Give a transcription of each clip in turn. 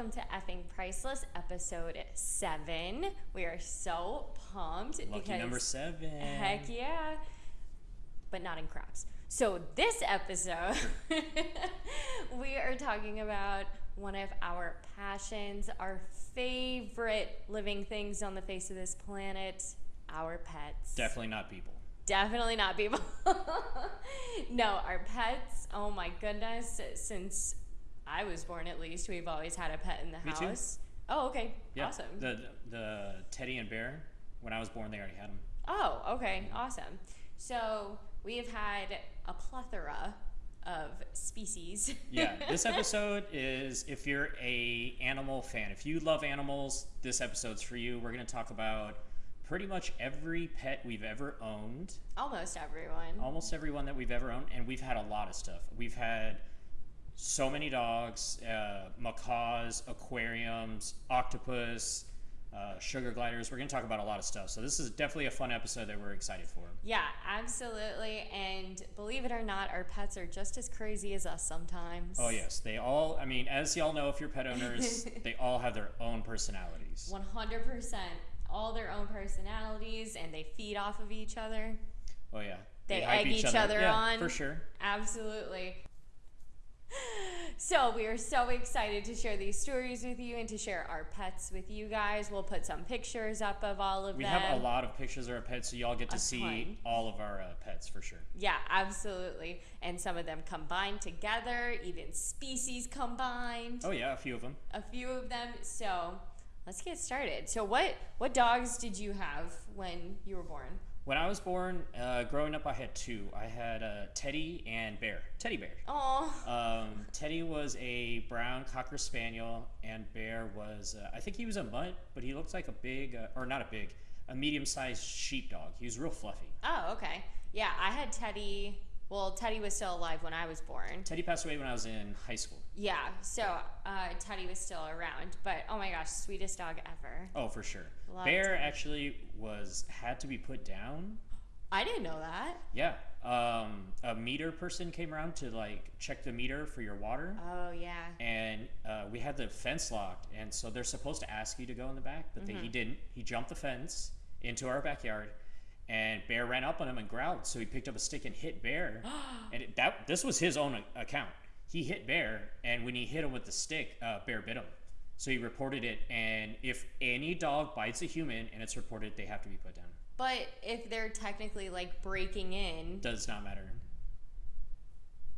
welcome to Effing Priceless, episode seven. We are so pumped Lucky because number seven. heck yeah, but not in crops. So this episode, we are talking about one of our passions, our favorite living things on the face of this planet, our pets. Definitely not people. Definitely not people. no, our pets. Oh my goodness! Since I was born, at least we've always had a pet in the Me too. house. Oh, okay. Yeah. Awesome. The the Teddy and Bear. When I was born, they already had them. Oh, okay. Awesome. So we have had a plethora of species. Yeah. this episode is if you're a animal fan. If you love animals, this episode's for you. We're gonna talk about pretty much every pet we've ever owned. Almost everyone. almost everyone that we've ever owned, and we've had a lot of stuff. We've had so many dogs, uh, macaws, aquariums, octopus, uh, sugar gliders. We're going to talk about a lot of stuff. So this is definitely a fun episode that we're excited for. Yeah, absolutely. And believe it or not, our pets are just as crazy as us sometimes. Oh yes, they all. I mean, as y'all know, if you're pet owners, they all have their own personalities. 100%. All their own personalities, and they feed off of each other. Oh yeah, They hype egg each other yeah, on. for sure. Absolutely. So, we are so excited to share these stories with you and to share our pets with you guys. We'll put some pictures up of all of We them. We have a lot of pictures of our pets, so y'all get to A see ton. all of our uh, pets for sure. Yeah, absolutely. And some of them combined together, even species combined. Oh yeah, a few of them. A few of them. So, let's get started. So, what what dogs did you have when you were born? When I was born, uh, growing up, I had two. I had uh, Teddy and Bear. Teddy Bear. Oh, Um, Teddy was a brown cocker spaniel, and Bear was, uh, I think he was a mutt, but he looked like a big, uh, or not a big, a medium-sized sheepdog. He was real fluffy. oh, okay. Yeah, I had Teddy. Well, Teddy was still alive when I was born. Teddy passed away when I was in high school. Yeah, so uh, Teddy was still around, but oh my gosh, sweetest dog ever. Oh, for sure. Love Bear Teddy. actually was had to be put down. I didn't know that. Yeah. Um, a meter person came around to like check the meter for your water. Oh yeah. and uh, we had the fence locked, and so they're supposed to ask you to go in the back, but they, he didn't. He jumped the fence into our backyard, and Bear ran up on him and growled. So he picked up a stick and hit Bear, and it, that this was his own account. He hit Bear, and when he hit him with the stick, uh, Bear bit him. So he reported it, and if any dog bites a human and it's reported, they have to be put down. But if they're technically like breaking in, Does not matter.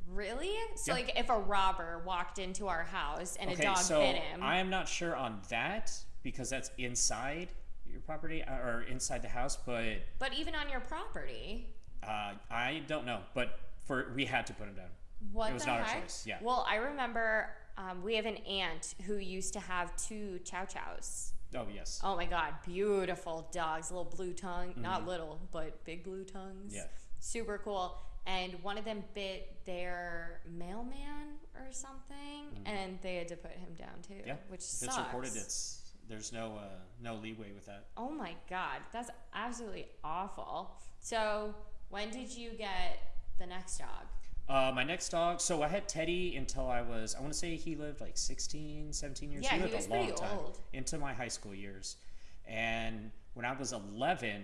really? So Yeah. like if a robber walked into our house and okay, a dog so bit him, I am not sure on that because that's inside your property uh, or inside the house, but but even on your property, Uh, I don't know, but for we had to put him down. What It was the not our choice, yeah. Well, I remember um, we have an aunt who used to have two chow chows. Oh yes, Oh my god, beautiful dogs, little blue tongue, not little, but big blue tongues. Mm-hmm. Yeah. Super cool. And one of them bit their mailman or something, and they had to put him down too. Mm-hmm. yeah. Which if sucks. it's reported, it's there's no uh, no leeway with that. Oh my god, that's absolutely awful. So, when did you get the next dog? Uh, my next dog. So I had Teddy until I was I want to say he lived like 16, 17 years. Yeah, he he was a long pretty time old. into my high school years. And when I was 11,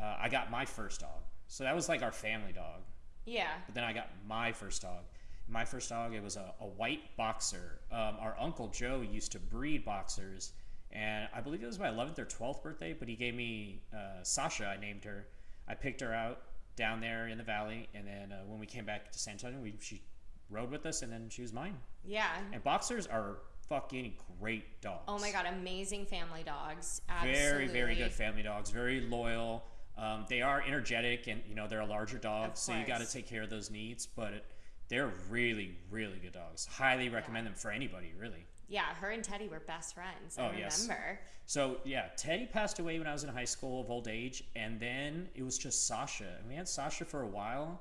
uh, I got my first dog. So that was like our family dog. Yeah. But then I got my first dog. My first dog, it was a, a white boxer. Um, our uncle Joe used to breed boxers, and I believe it was my 11th or 12th birthday. But he gave me uh, Sasha. I named her. I picked her out down there in the valley, and then uh, when we came back to San Antonio, we, she rode with us, and then she was mine. Yeah. And boxers are fucking great dogs. Oh my god, amazing family dogs. Absolutely. Very, very good family dogs. Very loyal. Um, they are energetic, and you know they're a larger dog, so you got to take care of those needs. But it, they're really, really good dogs. Highly recommend them for anybody, really. Yeah, her and Teddy were best friends. I Oh, yes. remember. So yeah, Teddy passed away when I was in high school of old age, and then it was just Sasha. And we had Sasha for a while,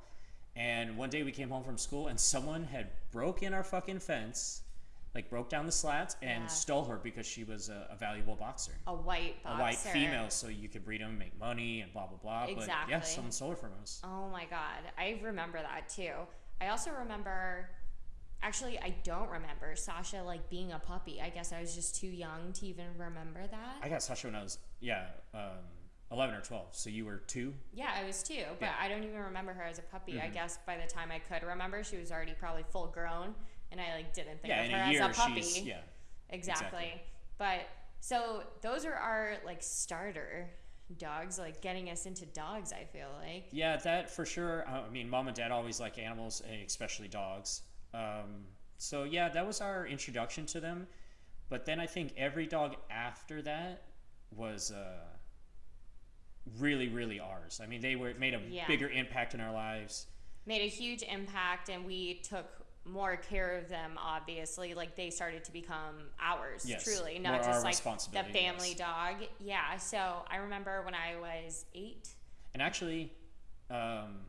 and one day we came home from school, and someone had broke in our fucking fence, like broke down the slats, and Yeah. stole her because she was a, a valuable boxer. A white boxer. a white female, so you could breed them, make money, and blah blah blah. But yeah, Exactly. someone stole her from us. Oh my god, I remember that too. I also remember Actually, I don't remember Sasha like being a puppy. I guess I was just too young to even remember that. I got Sasha when I was yeah, um, eleven or twelve. So you were two. yeah, I was two but Yeah. I don't even remember her as a puppy. I Mhm. guess by the time I could remember, she was already probably full grown, and I like didn't think yeah, of her a as a puppy. she's yeah. exactly. exactly. But so those are our like starter dogs, like getting us into dogs. I feel like. Yeah, that for sure. I mean, mom and dad always like animals, eh, especially dogs. Um, so yeah, that was our introduction to them. But then I think every dog after that was uh, really, really ours. I mean, they were made a Yeah. bigger impact in our lives. made a huge impact and we took more care of them obviously like they started to become ours Yes, truly not our just like the family yes. dog yeah so i remember when i was eight And actually, um,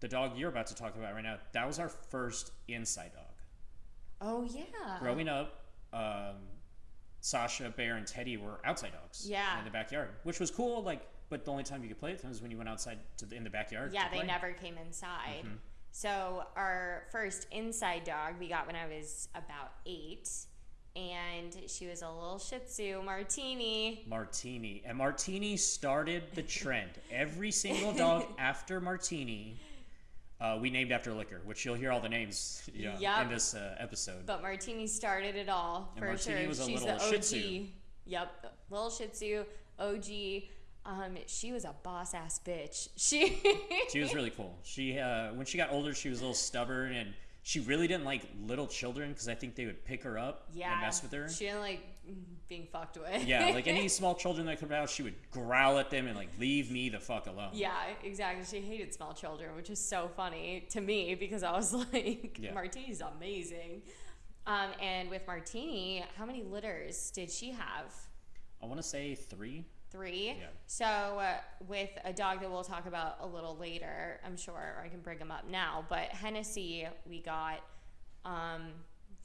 the dog you're about to talk about right now, that was our first inside dog. oh yeah Growing up, um, Sasha, Bear, and Teddy were outside dogs. Yeah. In the backyard, which was cool. Like, but the only time you could play with them was when you went outside to the, in the backyard. yeah they play. never came inside Mhm. so our first inside dog we got when i was about eight and she was a little shih tzu martini Martini and Martini started the trend. Every single dog after Martini, uh, we named after liquor, which you'll hear all the names you know, Yup. in this uh, episode. But Martini started it all And for Martini sure. was a She's little the Shih OG. Tzu. Yep, little Shih Tzu, OG. Um, she was a boss ass bitch. She. she was really cool. She uh, when she got older, she was a little stubborn, and she really didn't like little children because I think they would pick her up yeah. and mess with her. She didn't like being fucked with. yeah, like any small children that come out, she would growl at them and like leave me the fuck alone. Yeah, exactly. She hated small children, which is so funny to me because I was like, Yeah. Martini's amazing. Um, and with Martini, how many litters did she have? I want to say three. Three. Yeah. So uh, with a dog that we'll talk about a little later, I'm sure I can bring him up now. But Hennessy, we got um,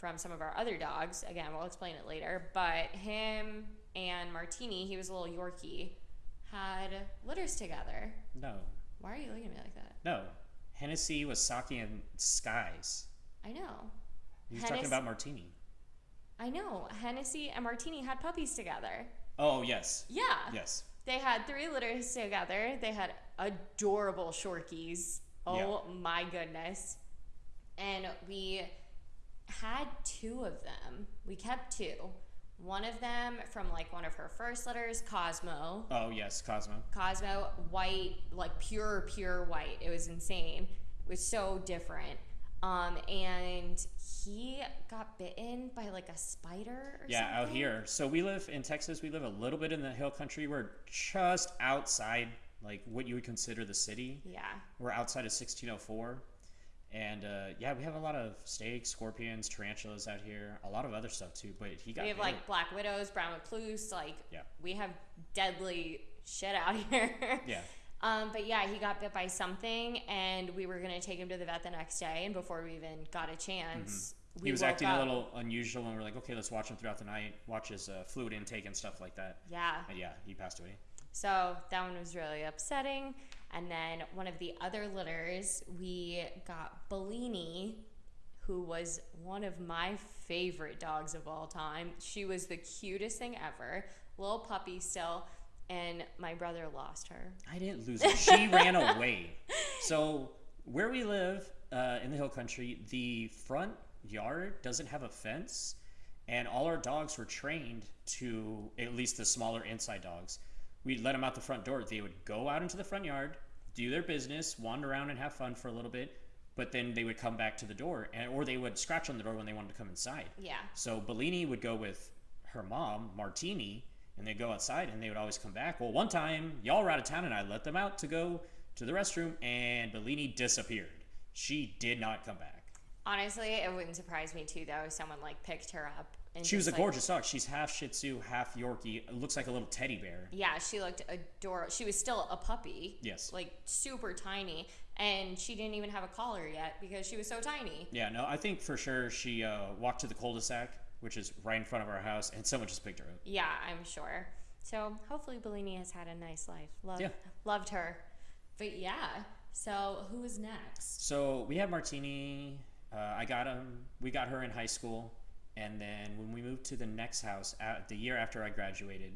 from some of our other dogs. Again, we'll explain it later. But him and Martini, he was a little Yorkie, had litters together. No, Why are you looking at me like that? no. Hennessy was Saki and Sky's. I know. Was talking about Martini. I know. Hennessy and Martini had puppies together. Oh yes, Yeah. yes. They had three litters together. They had adorable shorkies. Oh my goodness. And we had two of them. We kept two. One of them from like one of her first letters, Cosmo. Oh yes, Cosmo. Cosmo, white, like pure, pure white. It was insane. It was so different. Um, and he got bitten by like a spider or Yeah, out here. So we live in Texas. We live a little bit in the hill country. We're just outside, like what you would consider the city. Yeah. We're outside of 1604. And uh, yeah, we have a lot of snakes, scorpions, tarantulas out here. A lot of other stuff too. But he got We have like black widows, brown recluse, like Yeah. we have deadly shit out here. yeah. Um, but yeah, he got bit by something, and we were gonna take him to the vet the next day. And before we even got a chance, Mm-hmm. He was acting up. a little unusual, and we're like, okay, let's watch him throughout the night, watch his uh, fluid intake and stuff like that. Yeah. And yeah, he passed away. So that one was really upsetting. And then one of the other litters, we got Bellini, who was one of my favorite dogs of all time. She was the cutest thing ever, little puppy still, and my brother lost her. I didn't lose her. She ran away. So where we live uh, in the hill country, the front yard doesn't have a fence, and all our dogs were trained to at least the smaller inside dogs. We'd let them out the front door. They would go out into the front yard, do their business, wander around and have fun for a little bit, but then they would come back to the door, and or they would scratch on the door when they wanted to come inside. Yeah. So Bellini would go with her mom, Martini, and they'd go outside and they would always come back. Well, one time, y'all were out of town and I let them out to go to the restroom and Bellini disappeared. She did not come back. Honestly, it wouldn't surprise me too, though, if someone like picked her up. And She was a like, gorgeous dog. She's half Shih Tzu, half Yorkie. It looks like a little teddy bear. Yeah, she looked adorable. She was still a puppy. Yes. Like super tiny. And she didn't even have a collar yet because she was so tiny. Yeah, no, I think for sure she uh, walked to the cul-de-sac, which is right in front of our house, and someone just picked her up. Yeah, I'm sure. So hopefully Bellini has had a nice life. Love, Yeah. Loved her. But yeah, so who is next? So we had Martini, uh, I got him. We got her in high school, and then when we moved to the next house, uh, the year after I graduated,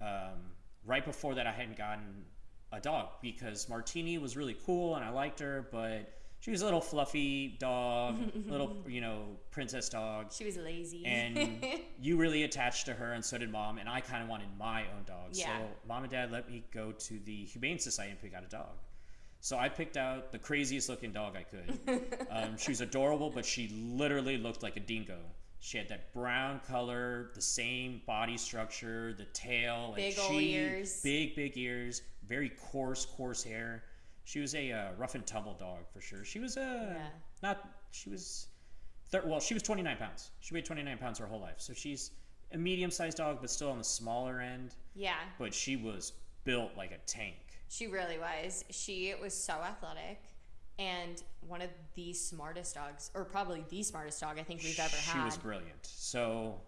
um, right before that, I hadn't gotten a dog because Martini was really cool and I liked her, but she was a little fluffy dog, little you know princess dog, She was lazy. and you really attached to her, and so did mom. And I kind of wanted my own dog, Yeah. so mom and dad let me go to the Humane Society and pick out a dog. So I picked out the craziest looking dog I could. um, she was adorable, but she literally looked like a dingo. She had that brown color, the same body structure, the tail, Big she, ears. big big ears, very coarse coarse hair. She was a uh, rough and tumble dog for sure. She was a Yeah. not. She was, thir- well, she was 29 pounds. She weighed 29 pounds her whole life. So she's a medium sized dog, but still on the smaller end. yeah, But she was built like a tank. she really was. She was so athletic and one of the smartest dogs, or probably the smartest dog I think we've ever had. she was brilliant. So,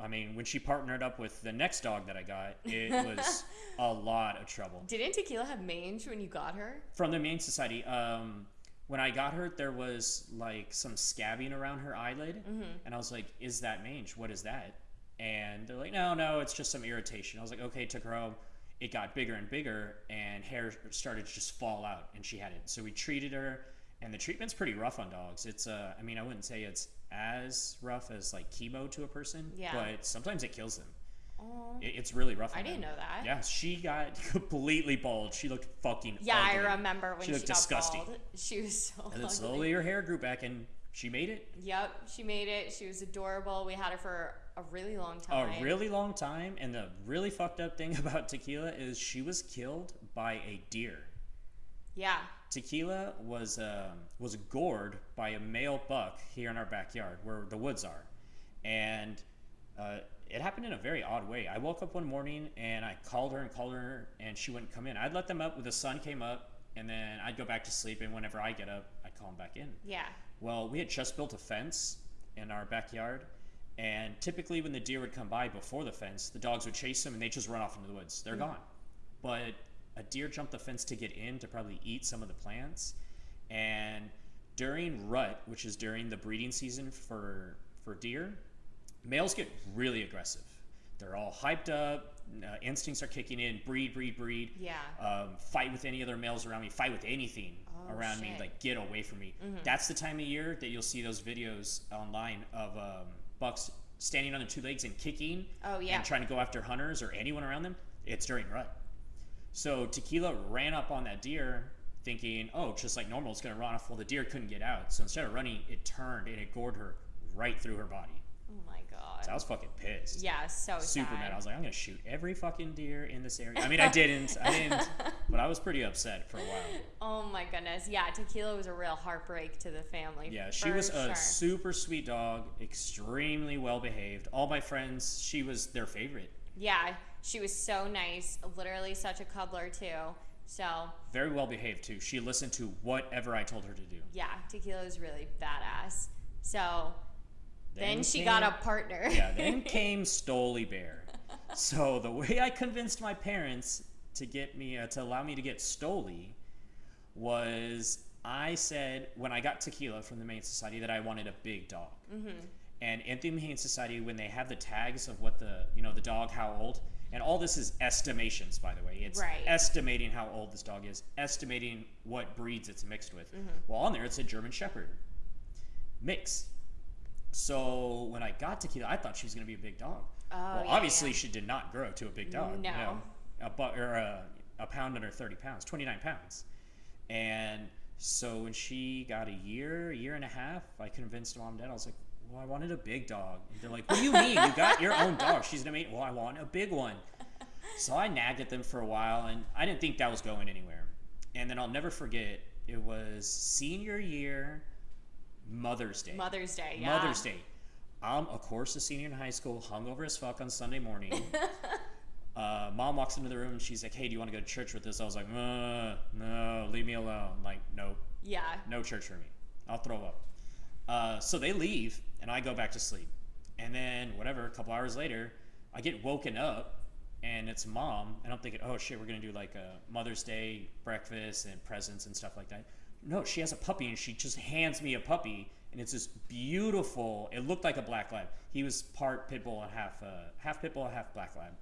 I mean, when she partnered up with the next dog that I got, it was a lot of trouble. Didn't Tequila have mange when you got her? From the Mange Society, um, when I got her, there was like some scabbing around her eyelid, and I was like, "Is that mange? What is that?" And they're like, "No, no, it's just some irritation." I was like, "Okay." Took her home. It got bigger and bigger, and hair started to just fall out, and she had it. So we treated her, and the treatment's pretty rough on dogs. It's, uh, I mean, I wouldn't say it's as rough as like chemo to a person, Yeah. but sometimes it kills them. Oh, It, it's really rough. I didn't them. know that. Yeah, she got completely bald. She looked fucking. Yeah, I remember when She she, looked got disgusting. bald. She was so And then ugly. slowly her hair grew back, and she made it Yep, she made it. She was adorable. We had her for a really long time. a really long time. And the really fucked up thing about Tequila is she was killed by a deer. Yeah. Tequila was um, was gored by a male buck here in our backyard where the woods are, and uh, it happened in a very odd way. I woke up one morning and I called her and called her, and she wouldn't come in. I'd let them up when the sun came up, and then I'd go back to sleep. And whenever I get up, I'd call them back in. Yeah. Well, we had just built a fence in our backyard, and typically when the deer would come by before the fence, the dogs would chase them and they just run off into the woods. They're gone. But a deer jumped the fence to get in to probably eat some of the plants, and during rut, which is during the breeding season for for deer, males get really aggressive. They're all hyped up, uh, instincts are kicking in, breed, breed, breed Yeah. um, fight with any other males around me, fight with anything Oh, around me, like get away from me. That's the time of year that you'll see those videos online of um, bucks standing on their two legs and kicking Oh, yeah. and trying to go after hunters or anyone around them. It's during rut. So Tequila ran up on that deer thinking, oh, just like normal, it's going to run off. Well, the deer couldn't get out. So instead of running, it turned and it gored her right through her body. Oh my god. So I was fucking pissed yeah, so super sad. mad. I was like, I'm gonna shoot every fucking deer in this area. I mean, I didn't, I didn't, but I was pretty upset for a while. oh my goodness. Yeah, Tequila was a real heartbreak to the family. Yeah, she was a super sweet dog, extremely well behaved. All my friends, she was their favorite. Yeah, she was so nice. Literally such a cuddler too. So Very well behaved too. She listened to whatever I told her to do. yeah, Tequila was really badass. So then, she came- got a partner. yeah, then came Stoli Bear. So the way I convinced my parents to get me uh, to allow me to get Stoli was I said when I got tequila from the Humane Society that I wanted a big dog. Mm-hmm. And in the Humane Society, when they have the tags of what the you know the dog how old, and all this is estimations by the way, it's Right. estimating how old this dog is, estimating what breeds it's mixed with. Mm-hmm. Well, on there it said German Shepherd mix. So when I got to tequila, I thought she was going to be a big dog. Oh, well, yeah, obviously yeah. she did not grow to a big dog. you No. know, a bu- or a, a pound under thirty pounds, twenty nine pounds, and so when she got a year, a year and a half, I convinced mom and dad. I was like, "Well, I wanted a big dog." And they're like, "What do you mean? You got your own dog? She's gonna make." Well, I want a big one. So I nagged at them for a while, and I didn't think that was going anywhere. And then I'll never forget. It was senior year, Mother's Day. Mother's Day, yeah. Mother's Day. I'm, of course, a senior in high school, hungover as fuck on Sunday morning. uh, mom walks into the room and she's like, "Hey, do you want to go to church with us?" I was like, uh, "No, leave me alone." Like, nope, Yeah. no church for me. I'll throw up. Uh, so they leave, and I go back to sleep. And then, whatever, a couple hours later, I get woken up, and it's mom, and I'm thinking, "Oh shit, we're gonna do like a Mother's Day breakfast and presents and stuff like that." No, she has a puppy, and she just hands me a puppy and it's this beautiful. It looked like a black lab. He was part pit bull and half uh, half pit bull, half black lab.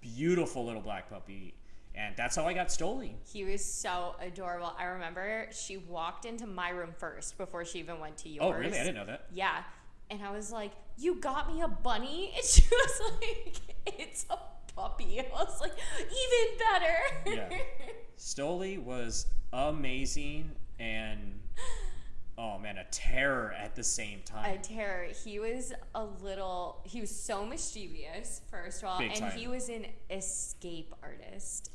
Beautiful little black puppy, and that's how I got Stoli. He was so adorable. I remember she walked into my room first before she even went to yours. Oh, really? I didn't know that. Yeah. And I was like, You got me a bunny? And she was like, It's a puppy. I was like, Even better. Yeah. Stoli was amazing and oh man, a terror at the same time. a terror. He was a little, he was so mischievous, first of all. Big and time. he was an escape artist.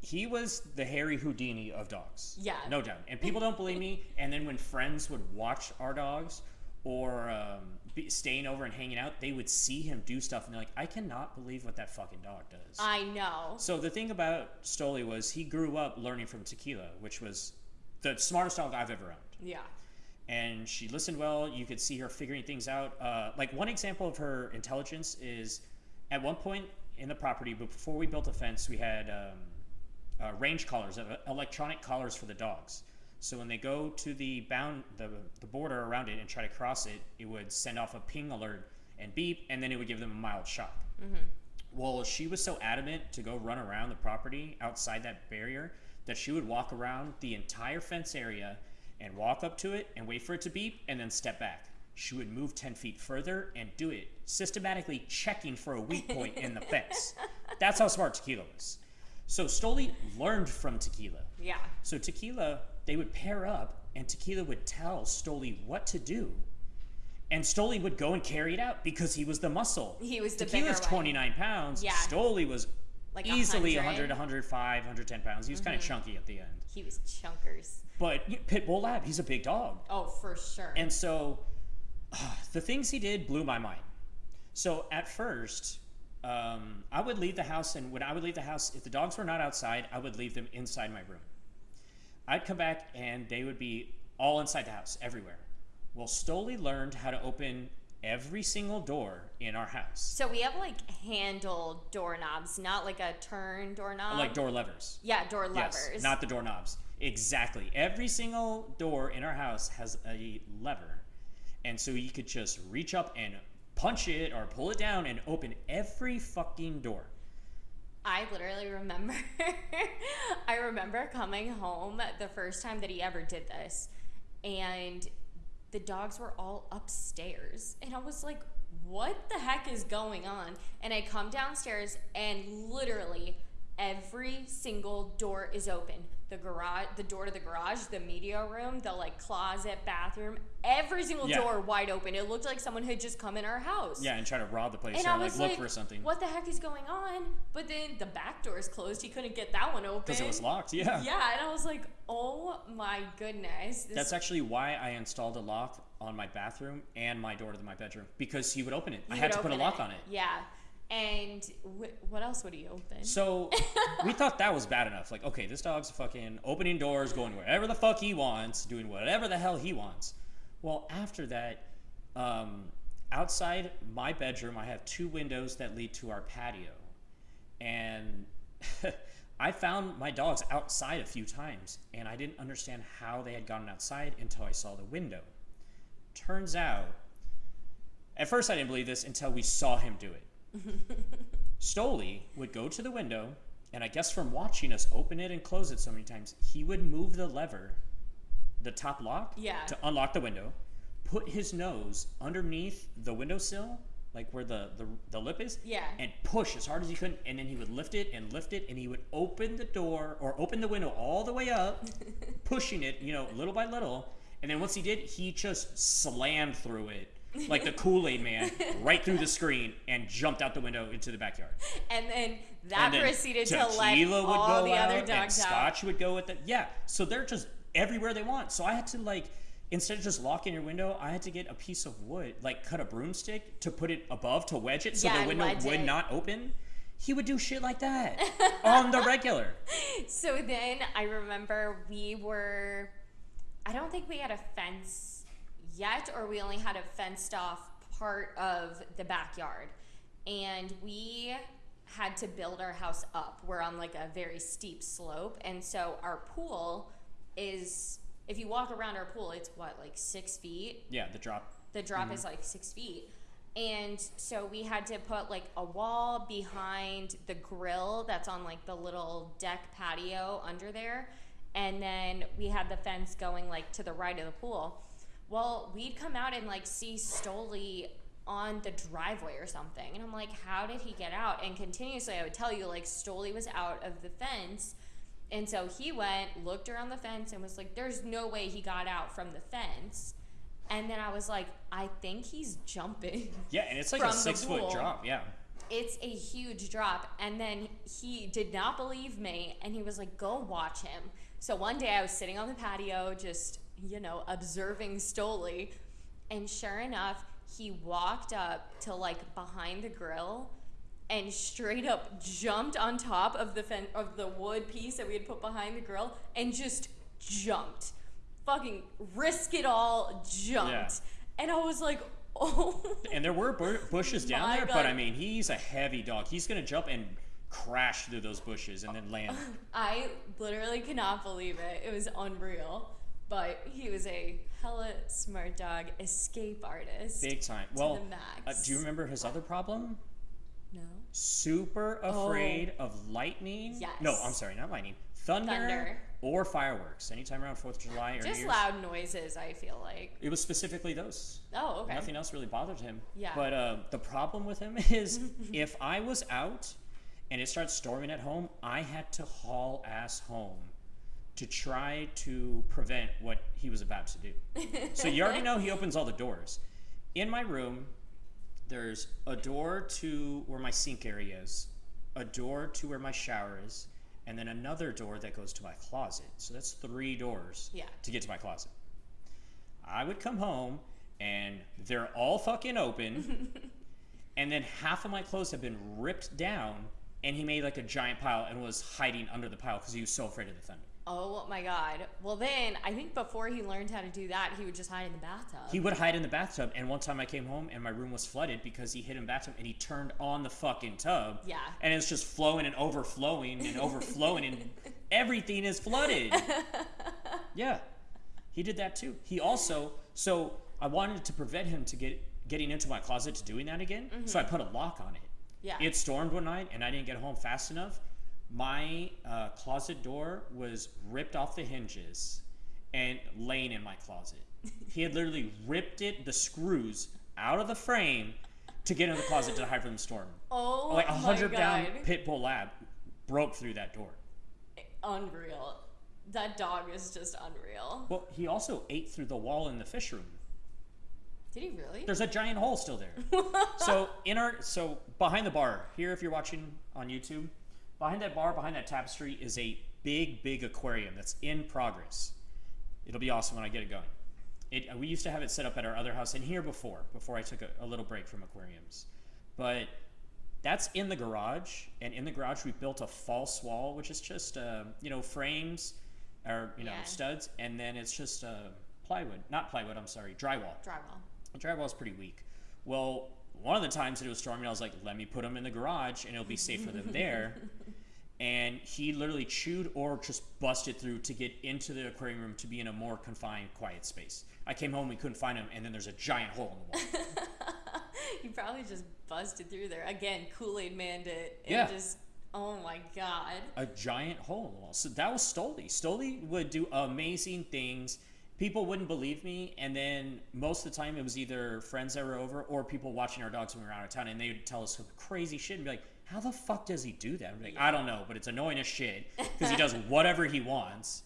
he was the Harry Houdini of dogs. Yeah. No doubt. And people don't believe me. And then when friends would watch our dogs or um, be staying over and hanging out, they would see him do stuff and they're like, I cannot believe what that fucking dog does. I know. so the thing about Stoli was he grew up learning from Tequila, which was the smartest dog I've ever owned. Yeah. and she listened well. You could see her figuring things out. Uh, like one example of her intelligence is at one point in the property, but before we built a fence, we had um, uh, range collars, uh, electronic collars for the dogs. So when they go to the bound the, the border around it and try to cross it, it would send off a ping alert and beep, and then it would give them a mild shock. Well, she was so adamant to go run around the property outside that barrier that she would walk around the entire fence area and walk up to it and wait for it to beep and then step back. She would move 10 feet further and do it, systematically checking for a weak point in the fence. That's how smart Tequila was. So Stoli learned from Tequila. Yeah. So Tequila, they would pair up, and Tequila would tell Stoli what to do. And Stoli would go and carry it out because he was the muscle. He was the Tequila's bigger one. 29 pounds. Yeah. Stoli was Like easily 100. 100, 105, 110 pounds. He was Mm-hmm. kind of chunky at the end. He was chunkers. But you know, Pit Bull Lab, he's a big dog. Oh, for sure. And so the things he did blew my mind. So at first, um, I would leave the house, and when I would leave the house, if the dogs were not outside, I would leave them inside my room. I'd come back, and they would be all inside the house, everywhere. Well, Stoli learned how to open every single door in our house, so we have like handle doorknobs, not like a turn doorknob. like door levers. Yeah, door levers. Yes, not the doorknobs. Exactly. Every single door in our house has a lever. And so you could just reach up and punch it or pull it down and open every fucking door. I literally remember I remember coming home the first time that he ever did this and the dogs were all upstairs and I was like what the heck is going on? And I come downstairs and literally every single door is open the garage the door to the garage the media room the like closet bathroom every single Yeah. door wide open it looked like someone had just come in our house Yeah, and try to rob the place and or I like was look like, for something. what the heck is going on? But then the back door is closed. He couldn't get that one open. Because it was locked, yeah. Yeah, and I was like, oh my goodness. That's actually why I installed a lock on my bathroom and my door to my bedroom because he would open it. I had to put a lock on it. Yeah. And wh- what else would he open? So we thought that was bad enough. Like, okay, this dog's fucking opening doors, going wherever the fuck he wants, doing whatever the hell he wants. Well, after that, um, outside my bedroom, I have two windows that lead to our patio. And I found my dogs outside a few times, and I didn't understand how they had gotten outside until I saw the window. Turns out, at first I didn't believe this until we saw him do it. Stoli would go to the window, and I guess from watching us open it and close it so many times, he would move the lever, the top lock, Yeah. to unlock the window, put his nose underneath the windowsill, like where the, the, the lip is, Yeah. and push as hard as he could, and then he would lift it and lift it, and he would open the door or open the window all the way up, pushing it, you know, little by little. And then once he did, he just slammed through it like the Kool Aid man, right through the screen, and jumped out the window into the backyard. And then that and then proceeded to let all go the out, other and dogs out. Scotch would go with it. Yeah, so they're just everywhere they want. So I had to like instead of just locking your window, I had to get a piece of wood, like cut a broomstick to put it above to wedge it so Yeah, the window would it. not open. He would do shit like that on the regular. So then I remember we were, I don't think we had a fence yet, or we only had a fenced off part of the backyard. And we had to build our house up. We're on like a very steep slope. And so our pool is if you walk around our pool, it's what like six feet. Yeah, the drop. The drop mm-hmm. is like six feet. And so we had to put like a wall behind the grill that's on like the little deck patio under there. And then we had the fence going like to the right of the pool. Well, we'd come out and like see Stoli on the driveway or something. And I'm like, how did he get out? And continuously I would tell you like Stoli was out of the fence. And so he went, looked around the fence, and was like, there's no way he got out from the fence. And then I was like, I think he's jumping. Yeah, and it's like a six foot drop. Yeah. It's a huge drop. And then he did not believe me and he was like, go watch him. So one day I was sitting on the patio, just, you know, observing Stoli. And sure enough, he walked up to like behind the grill and straight up jumped on top of the fen- of the wood piece that we had put behind the grill and just jumped. Fucking risk it all jumped. Yeah. And I was like, oh And there were bu- bushes down there, but I mean, he's a heavy dog. He's gonna jump and crash through those bushes and then land. I literally cannot believe it. It was unreal. But he was a hella smart dog, escape artist. Big time. To Well, the uh, do you remember his other problem? No. Super afraid of lightning. Yes. No, I'm sorry, not lightning. Thunder, Thunder. or fireworks. Anytime around Fourth of July or Just Year's. loud noises, I feel like. It was specifically those. Oh, okay. Nothing else really bothered him. Yeah. But uh, the problem with him is if I was out and it starts storming at home, I had to haul ass home to try to prevent what he was about to do. so you already know he opens all the doors. In my room, there's a door to where my sink area is, a door to where my shower is, and then another door that goes to my closet. So that's three doors Yeah. to get to my closet. I would come home and they're all fucking open, and then half of my clothes have been ripped down, and he made like a giant pile and was hiding under the pile because he was so afraid of the thunder. Oh my god. Well, then I think before he learned how to do that, he would just hide in the bathtub. He would hide in the bathtub, and one time I came home and my room was flooded because he hid in the bathtub and he turned on the fucking tub. Yeah. And it's just flowing and overflowing and overflowing, and everything is flooded. yeah. He did that too. He also, so I wanted to prevent him to get getting into my closet to doing that again, so mm-hmm. I put a lock on it. yeah. It stormed one night and I didn't get home fast enough. My uh, closet door was ripped off the hinges and laying in my closet. he had literally ripped it, the screws, out of the frame to get in the closet to hide from the storm. oh like a hundred pound pit bull lab broke through that door. Unreal. That dog is just unreal. Well, he also ate through the wall in the fish room. Did he really? There's a giant hole still there. so in our so behind the bar here, if you're watching on YouTube, behind that bar, behind that tapestry is a big, big aquarium that's in progress. It'll be awesome when I get it going. It, we used to have it set up at our other house and here before, before I took a, a little break from aquariums. But that's in the garage, and in the garage we built a false wall, which is just uh, you know frames or you know Yeah. studs, and then it's just uh, plywood, not plywood. I'm sorry, drywall. Drywall. The drywall's pretty weak. Well, one of the times that it was storming, I was like, let me put them in the garage and it'll be safe for them there. And he literally chewed or just busted through to get into the aquarium room to be in a more confined, quiet space. I came home, we couldn't find him, and then there's a giant hole in the wall. he probably just busted through there. Again, Kool Aid manned it. And Yeah. just, oh my god. a giant hole in the wall. So that was Stoli. Stoli would do amazing things. People wouldn't believe me, and then most of the time it was either friends that were over or people watching our dogs when we were out of town, and they would tell us some crazy shit and be like, "How the fuck does he do that?" Like, "I don't know, but it's annoying as shit because he does whatever he wants."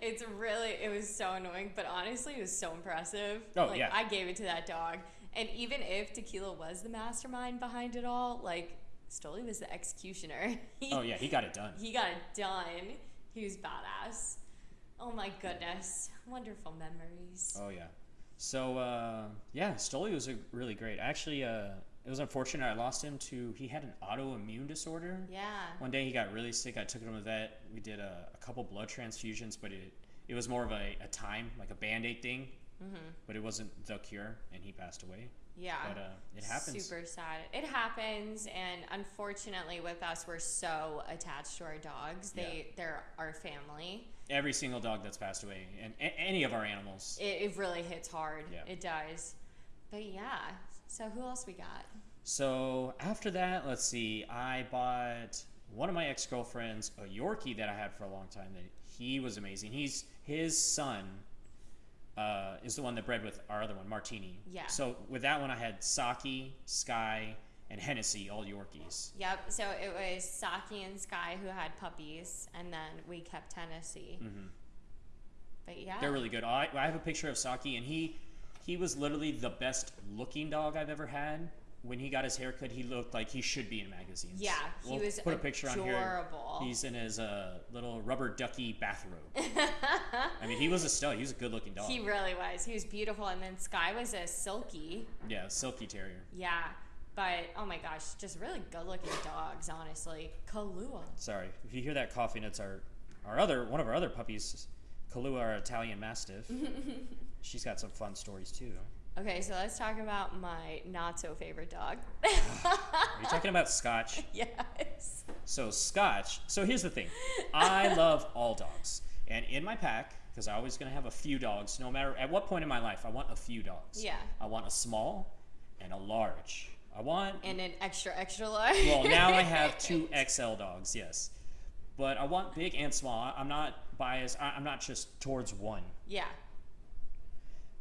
It's really, it was so annoying, but honestly, it was so impressive. Oh, like, yeah. I gave it to that dog. And even if Tequila was the mastermind behind it all, like, Stoli was the executioner. He, Oh yeah, he got it done. He got it done. He was badass. Oh my goodness. Wonderful memories. Oh yeah. So uh, yeah, Stoli was a really great. Actually, uh, it was unfortunate I lost him to. He had an autoimmune disorder. Yeah. One day he got really sick. I took him to the vet. We did a, a couple blood transfusions, but it it was more of a, a time, like a band aid thing. Mm-hmm. But it wasn't the cure, and he passed away. Yeah. But uh, it happens. Super sad. It happens, and unfortunately, with us, we're so attached to our dogs. They they're our family. Every single dog that's passed away, and a- any of our animals. It, it really hits hard. Yeah. It does. But yeah. So who else we got? So after that, let's see. I bought one of my ex girlfriends a Yorkie that I had for a long time. That he was amazing. He's his son uh, is the one that bred with our other one, Martini. Yeah. So with that one, I had Saki, Sky, and Hennessy, all Yorkies. Yep. So it was Saki and Sky who had puppies, and then we kept Hennessy. Mhm. But yeah. They're really good. I, I have a picture of Saki, and he he was literally the best looking dog I've ever had. When he got his haircut, he looked like he should be in magazines. yeah, he We'll was put a picture on here. adorable. He's in his uh, little rubber ducky bathrobe. I mean, he was a stud. He was a good looking dog. he really was. He was beautiful, and then Sky was a silky. yeah, silky terrier. Yeah. But oh my gosh, just really good looking dogs, honestly. Kahlua. Sorry, if you hear that coughing, it's our our other one of our other puppies, Kahlua, our Italian Mastiff. She's got some fun stories too. Okay, so let's talk about my not so favorite dog. Are you talking about Scotch? yes. So Scotch. So here's the thing, I love all dogs, and in my pack, because I always gonna have a few dogs, no matter at what point in my life, I want a few dogs. Yeah. I want a small and a large. I want And an extra, extra large. well, now I have two XL dogs, yes. But I want big and small. I'm not biased. I- I'm not just towards one. Yeah.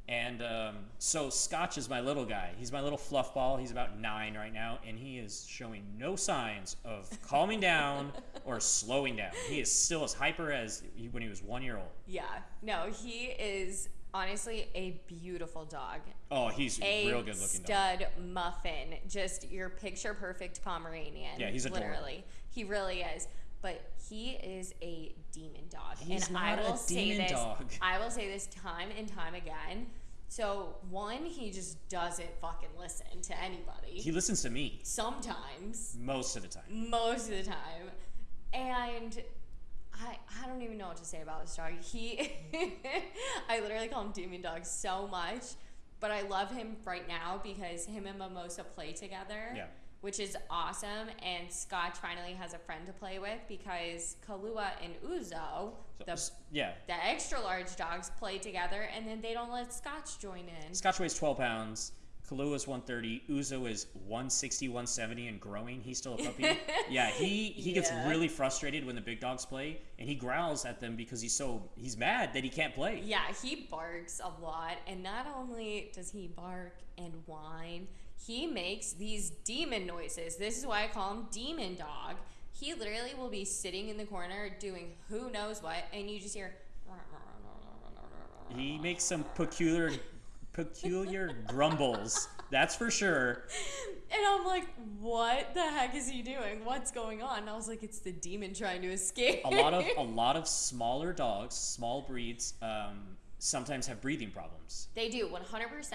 And um, so Scotch is my little guy. He's my little fluff ball. He's about nine right now, and he is showing no signs of calming down or slowing down. He is still as hyper as he- when he was one year old. Yeah. No, he is honestly a beautiful dog. Oh, he's A real good looking dog. stud muffin. Just your picture perfect Pomeranian. Yeah, he's adorable. literally. He really is. But he is a demon dog. He's and I will say this dog. I will say this time and time again. So one, he just doesn't fucking listen to anybody. He listens to me Sometimes. most of the time. most of the time. And I I don't even know what to say about this dog. He I literally call him Demon Dog so much, but I love him right now because him and Mimosa play together. Yeah. Which is awesome, and Scotch finally has a friend to play with because Kahlua and Ouzo, So, the, yeah, the extra large dogs, play together, and then they don't let Scotch join in. Scotch weighs 12 pounds. Kahlua is 130. Ouzo is 160, 170 and growing. He's still a puppy. yeah, he, he gets Yeah. really frustrated when the big dogs play, and he growls at them because he's so he's mad that he can't play. Yeah, he barks a lot, and not only does he bark and whine, he makes these demon noises. This is why I call him Demon Dog. He literally will be sitting in the corner doing who knows what, and you just hear. He makes some peculiar peculiar grumbles. That's for sure. And I'm like, what the heck is he doing? What's going on? And I was like, it's the demon trying to escape. A lot of a lot of smaller dogs, small breeds, um, sometimes have breathing problems. They do 100%.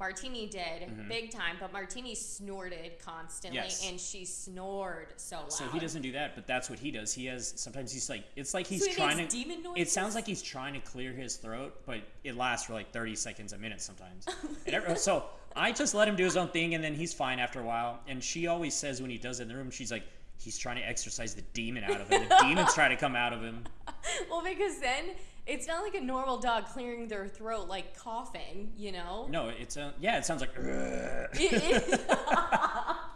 Martini did big time, but Martini snorted constantly Mm-hmm. Yes. and she snored so loud. So he doesn't do that, but that's what he does. He has sometimes he's like it's like he's So he trying to. demon It sounds like he's trying to clear his throat, but it lasts for like thirty seconds, a minute sometimes. and every, so I just let him do his own thing, and then he's fine after a while. And she always says when he does it in the room, she's like, he's trying to exercise the demon out of him. The demon's trying to come out of him. Well, because then it's not like a normal dog clearing their throat, like coughing, you know? No, it's a yeah. It sounds like. It, it,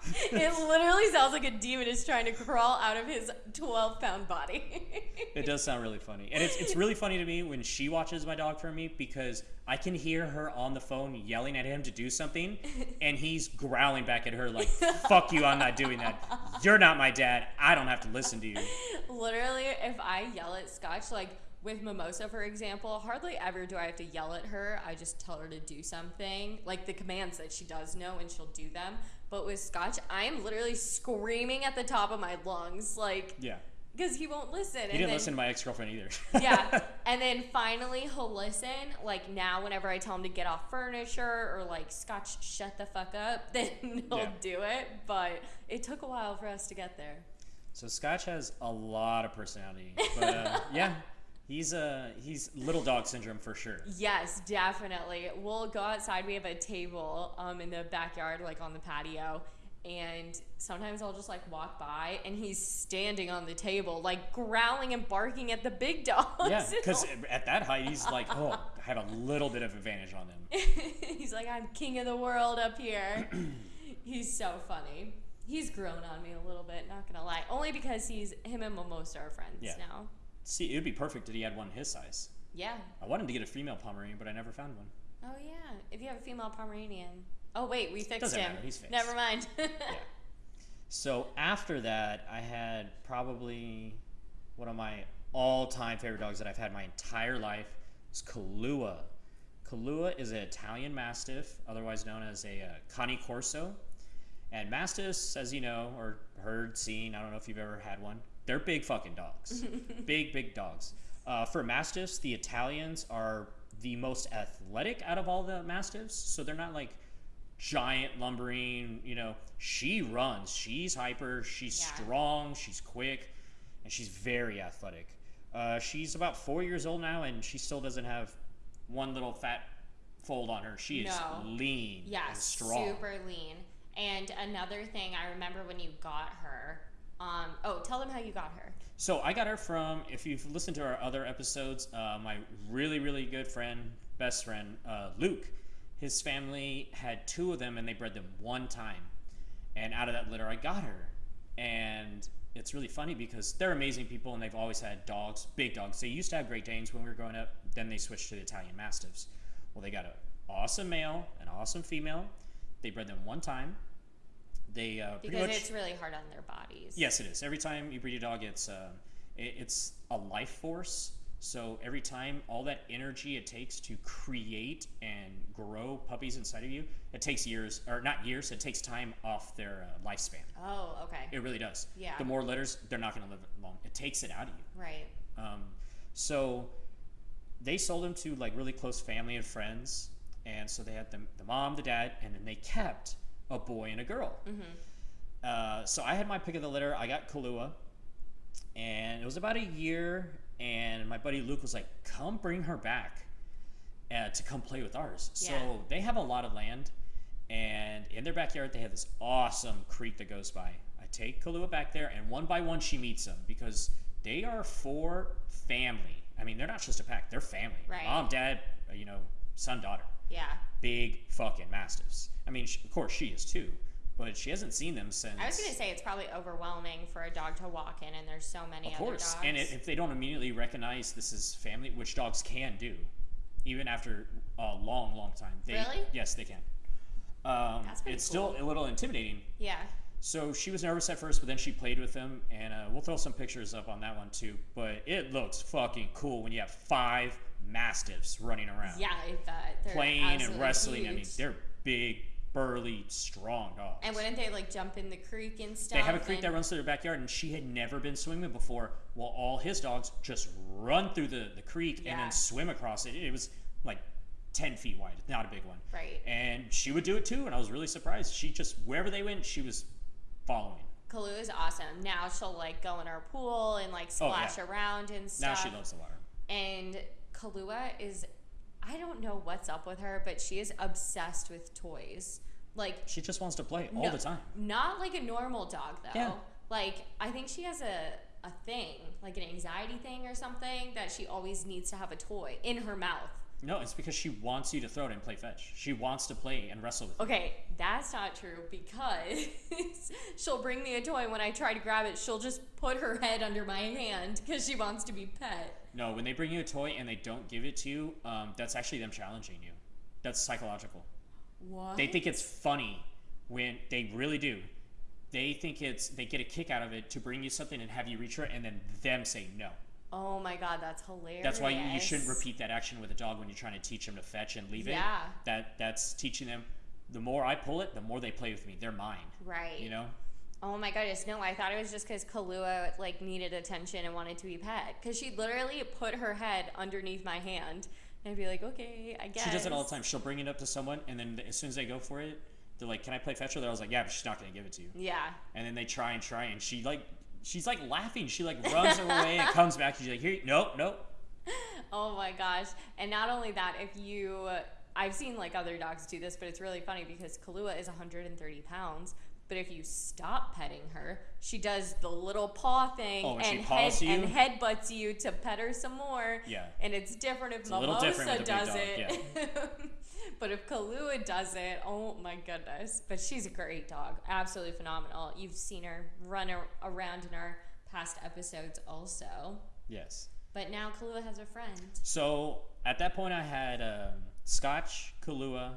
it literally sounds like a demon is trying to crawl out of his 12 pound body. It does sound really funny. And it's, it's really funny to me when she watches my dog for me because I can hear her on the phone yelling at him to do something and he's growling back at her like, fuck you, I'm not doing that. You're not my dad. I don't have to listen to you. literally, if I yell at Scotch, like with Mimosa, for example, hardly ever do I have to yell at her. I just tell her to do something, like the commands that she does know, and she'll do them. But with Scotch, I am literally screaming at the top of my lungs, like, Yeah. because he won't listen. He didn't listen to my ex girlfriend either. yeah. And then finally he'll listen. Like now, whenever I tell him to get off furniture or like Scotch, shut the fuck up, then he'll Yeah. do it. But it took a while for us to get there. so Scotch has a lot of personality. But uh, yeah, He's uh he's little dog syndrome for sure. Yes, definitely. We'll go outside. We have a table um, in the backyard, like on the patio. And sometimes I'll just like walk by and he's standing on the table, like growling and barking at the big dogs. Yeah, because at that height, he's like, oh, I have a little bit of advantage on them. he's like, I'm king of the world up here. he's so funny. He's grown on me a little bit, not gonna lie. Only because he's him and Mimosa are friends Yeah. now. See, it would be perfect if he had one his size. Yeah. I wanted to get a female Pomeranian, but I never found one. Oh yeah. If you have a female Pomeranian. Oh wait, we fixed Doesn't him. matter, he's fixed. Never mind. Yeah. So after that, I had probably one of my all-time favorite dogs that I've had my entire life is Kahlua. Kahlua is an Italian Mastiff, otherwise known as a uh, Cane Corso. And Mastiffs, as you know, or heard, seen, I don't know if you've ever had one, they're big fucking dogs. big, big dogs. Uh, for Mastiffs, the Italians are the most athletic out of all the Mastiffs. So they're not like giant lumbering, you know, she runs, she's hyper, she's Yeah. strong, she's quick, and she's very athletic. Uh, she's about four years old now, and she still doesn't have one little fat fold on her. She is No. lean and strong. super lean. And another thing I remember when you got her. Um, oh, tell them how you got her. So I got her from, if you've listened to our other episodes, uh, my really, really good friend, best friend, uh, Luke. His family had two of them and they bred them one time. And out of that litter, I got her. And it's really funny because they're amazing people and they've always had dogs, big dogs. They used to have Great Danes when we were growing up, then they switched to the Italian Mastiffs. Well, they got an awesome male, an awesome female. They bred them one time. They uh, pretty Because much. it's really hard on their bodies. Yes, it is. Every time you breed a dog, it's uh, it, it's a life force. So every time, all that energy it takes to create and grow puppies inside of you, it takes years, or not years. It takes time off their uh, lifespan. Oh, okay. It really does. Yeah. The more litters, they're not going to live long. It takes it out of you. Right. Um, so they sold them to like really close family and friends, and so they had the, the mom, the dad, and then they kept a boy and a girl. Uh, so I had my pick of the litter. I got Kahlua, and it was about a year. And my buddy Luke was like, "Come bring her back uh, to come play with ours." Yeah. So they have a lot of land, and in their backyard they have this awesome creek that goes by. I take Kahlua back there, and one by one she meets them because they are for family. I mean, they're not just a pack; they're family. Right. Mom, dad, uh, you know, son, daughter Yeah. big fucking mastiffs. I mean, sh of course she is too, but she hasn't seen them since. I was gonna say it's probably overwhelming for a dog to walk in, and there's so many of course, and i- if they don't immediately recognize this is family, which dogs can do, even after a long, long time. They, Really? Yes, they can. Um, That's pretty it's still a little intimidating. yeah. So she was nervous at first, but then she played with them, and uh, we'll throw some pictures up on that one too. But it looks fucking cool when you have five mastiffs running around. Yeah, I bet. They're playing and wrestling. I mean, they're big, burly, strong dogs. And wouldn't they like jump in the creek and stuff? they have a creek that runs through their backyard, and she had never been swimming before. Well, all his dogs just run through the, the creek and then swim across it. It was like 10 feet wide, not a big one. Right. And she would do it too, and I was really surprised. She just, wherever they went, she was following. Kalu is awesome. Now she'll like go in our pool and like Oh, yeah. splash around and stuff. Now she loves the water. And Kahlua is, I don't know what's up with her, but she is obsessed with toys. Like She just wants to play all no- the time. Not like a normal dog though. Yeah. Like I think she has a a thing, like an anxiety thing or something that she always needs to have a toy in her mouth. No, it's because she wants you to throw it and play fetch. She wants to play and wrestle with you. Okay, that's not true because she'll bring me a toy when I try to grab it, she'll just put her head under my hand because she wants to be pet. No, when they bring you a toy and they don't give it to you, um, that's actually them challenging you. That's psychological. What? They think it's funny when they really do. They think it's they get a kick out of it to bring you something and have you reach for it, and then them say no. oh my god, that's hilarious. That's why you, you shouldn't repeat that action with a dog when you're trying to teach them to fetch and leave Yeah. it. That that's teaching them. The more I pull it, the more they play with me. They're mine. Right. You know. Oh my goodness, no! I thought it was just because Kahlua like needed attention and wanted to be pet. Because she literally put her head underneath my hand, and I'd be like, "Okay, I guess." She does it all the time. She'll bring it up to someone, and then as soon as they go for it, they're like, "Can I play fetch with her?" I was like, "Yeah, but she's not going to give it to you." Yeah. And then they try and try, and she like, she's like laughing. She like runs away and comes back. She's like, "Here, nope, nope, oh my gosh. And not only that, if you, I've seen like other dogs do this, but it's really funny because Kahlua is 130 pounds. But if you stop petting her, she does the little paw thing Oh, and and, head, you? and headbutts you to pet her some more. Yeah. And it's different if little Mimosa different with a big does it. but if Kahlua does it, oh my goodness. But she's a great dog. Absolutely phenomenal. You've seen her run ar- around in our past episodes also. Yes. But now Kahlua has a friend. So at that point, I had um, Scotch, Kahlua,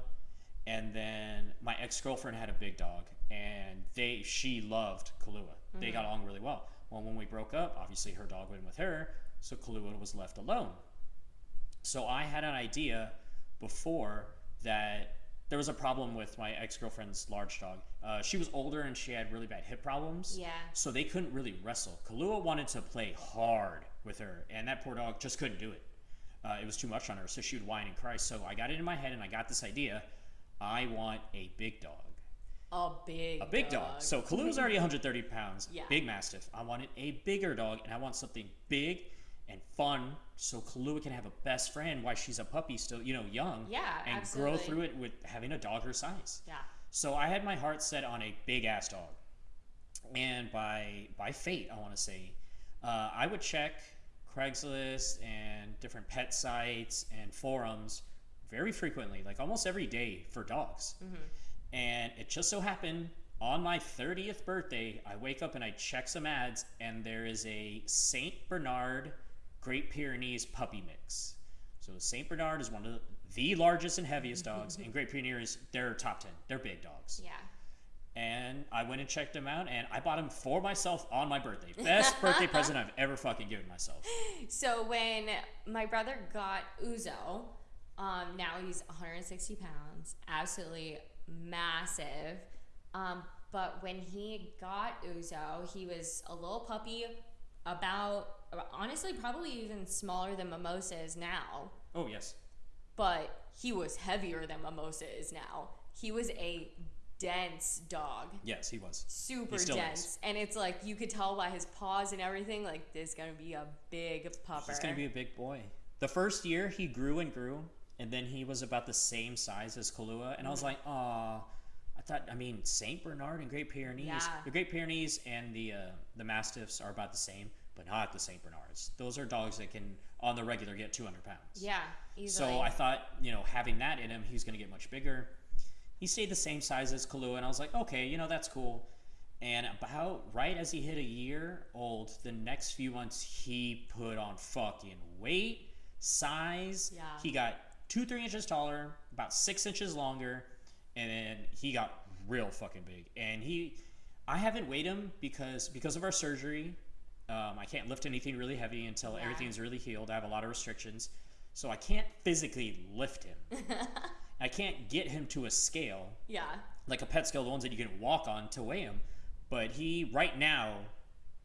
and then my ex girlfriend had a big dog, and they she loved Kahlua. They got along really well. Well, when we broke up, obviously her dog went with her, so Kahlua was left alone. So I had an idea before that there was a problem with my ex girlfriend's large dog. Uh, she was older and she had really bad hip problems. Yeah. So they couldn't really wrestle. Kahlua wanted to play hard with her, and that poor dog just couldn't do it. Uh, it was too much on her, so she would whine and cry. So I got it in my head, and I got this idea. I want a big dog. A big A big dog. So Kahlua's already 130 pounds. Yeah. Big mastiff. I wanted a bigger dog, and I want something big and fun, so Kahlua can have a best friend while she's a puppy, still you know young. Yeah, and absolutely. grow through it with having a dog her size. Yeah. So I had my heart set on a big ass dog, and by by fate, I want to say, uh, I would check Craigslist and different pet sites and forums very frequently, like almost every day, for dogs. And it just so happened on my 30th birthday, I wake up and I check some ads, and there is a Saint Bernard Great Pyrenees puppy mix. So Saint Bernard is one of the largest and heaviest dogs, and Great Pyrenees, they're top 10. They're big dogs. Yeah. And I went and checked them out, and I bought them for myself on my birthday. Best birthday present I've ever fucking given myself. So when my brother got Ouzo, um, now he's 160 pounds, absolutely massive. Um, but when he got Ouzo, he was a little puppy, about honestly probably even smaller than Mimosa is now. Oh, yes. But he was heavier than Mimosa is now. He was a dense dog. Yes, he was. super still dense. is. And it's like you could tell by his paws and everything, like this is gonna be a big pupper. He's gonna be a big boy. The first year he grew and grew, and then he was about the same size as Kahlua, and I was like, ah. I thought, I mean, Saint Bernard and Great Pyrenees. Yeah. The Great Pyrenees and the uh, the Mastiffs are about the same, but not the Saint Bernards. Those are dogs that can, on the regular, get 200 pounds. yeah, easily. So I thought, you know, having that in him, he's going to get much bigger. He stayed the same size as Kahlua, and I was like, okay, you know, that's cool. And about right as he hit a year old, the next few months, he put on fucking weight, size. Yeah. He got two, three inches taller, about six inches longer, and then he got real fucking big. And he, I haven't weighed him because because of our surgery. Um, I can't lift anything really heavy until Yeah. everything's really healed. I have a lot of restrictions, so I can't physically lift him. I can't get him to a scale yeah, like a pet scale, the ones that you can walk on to weigh him. But he right now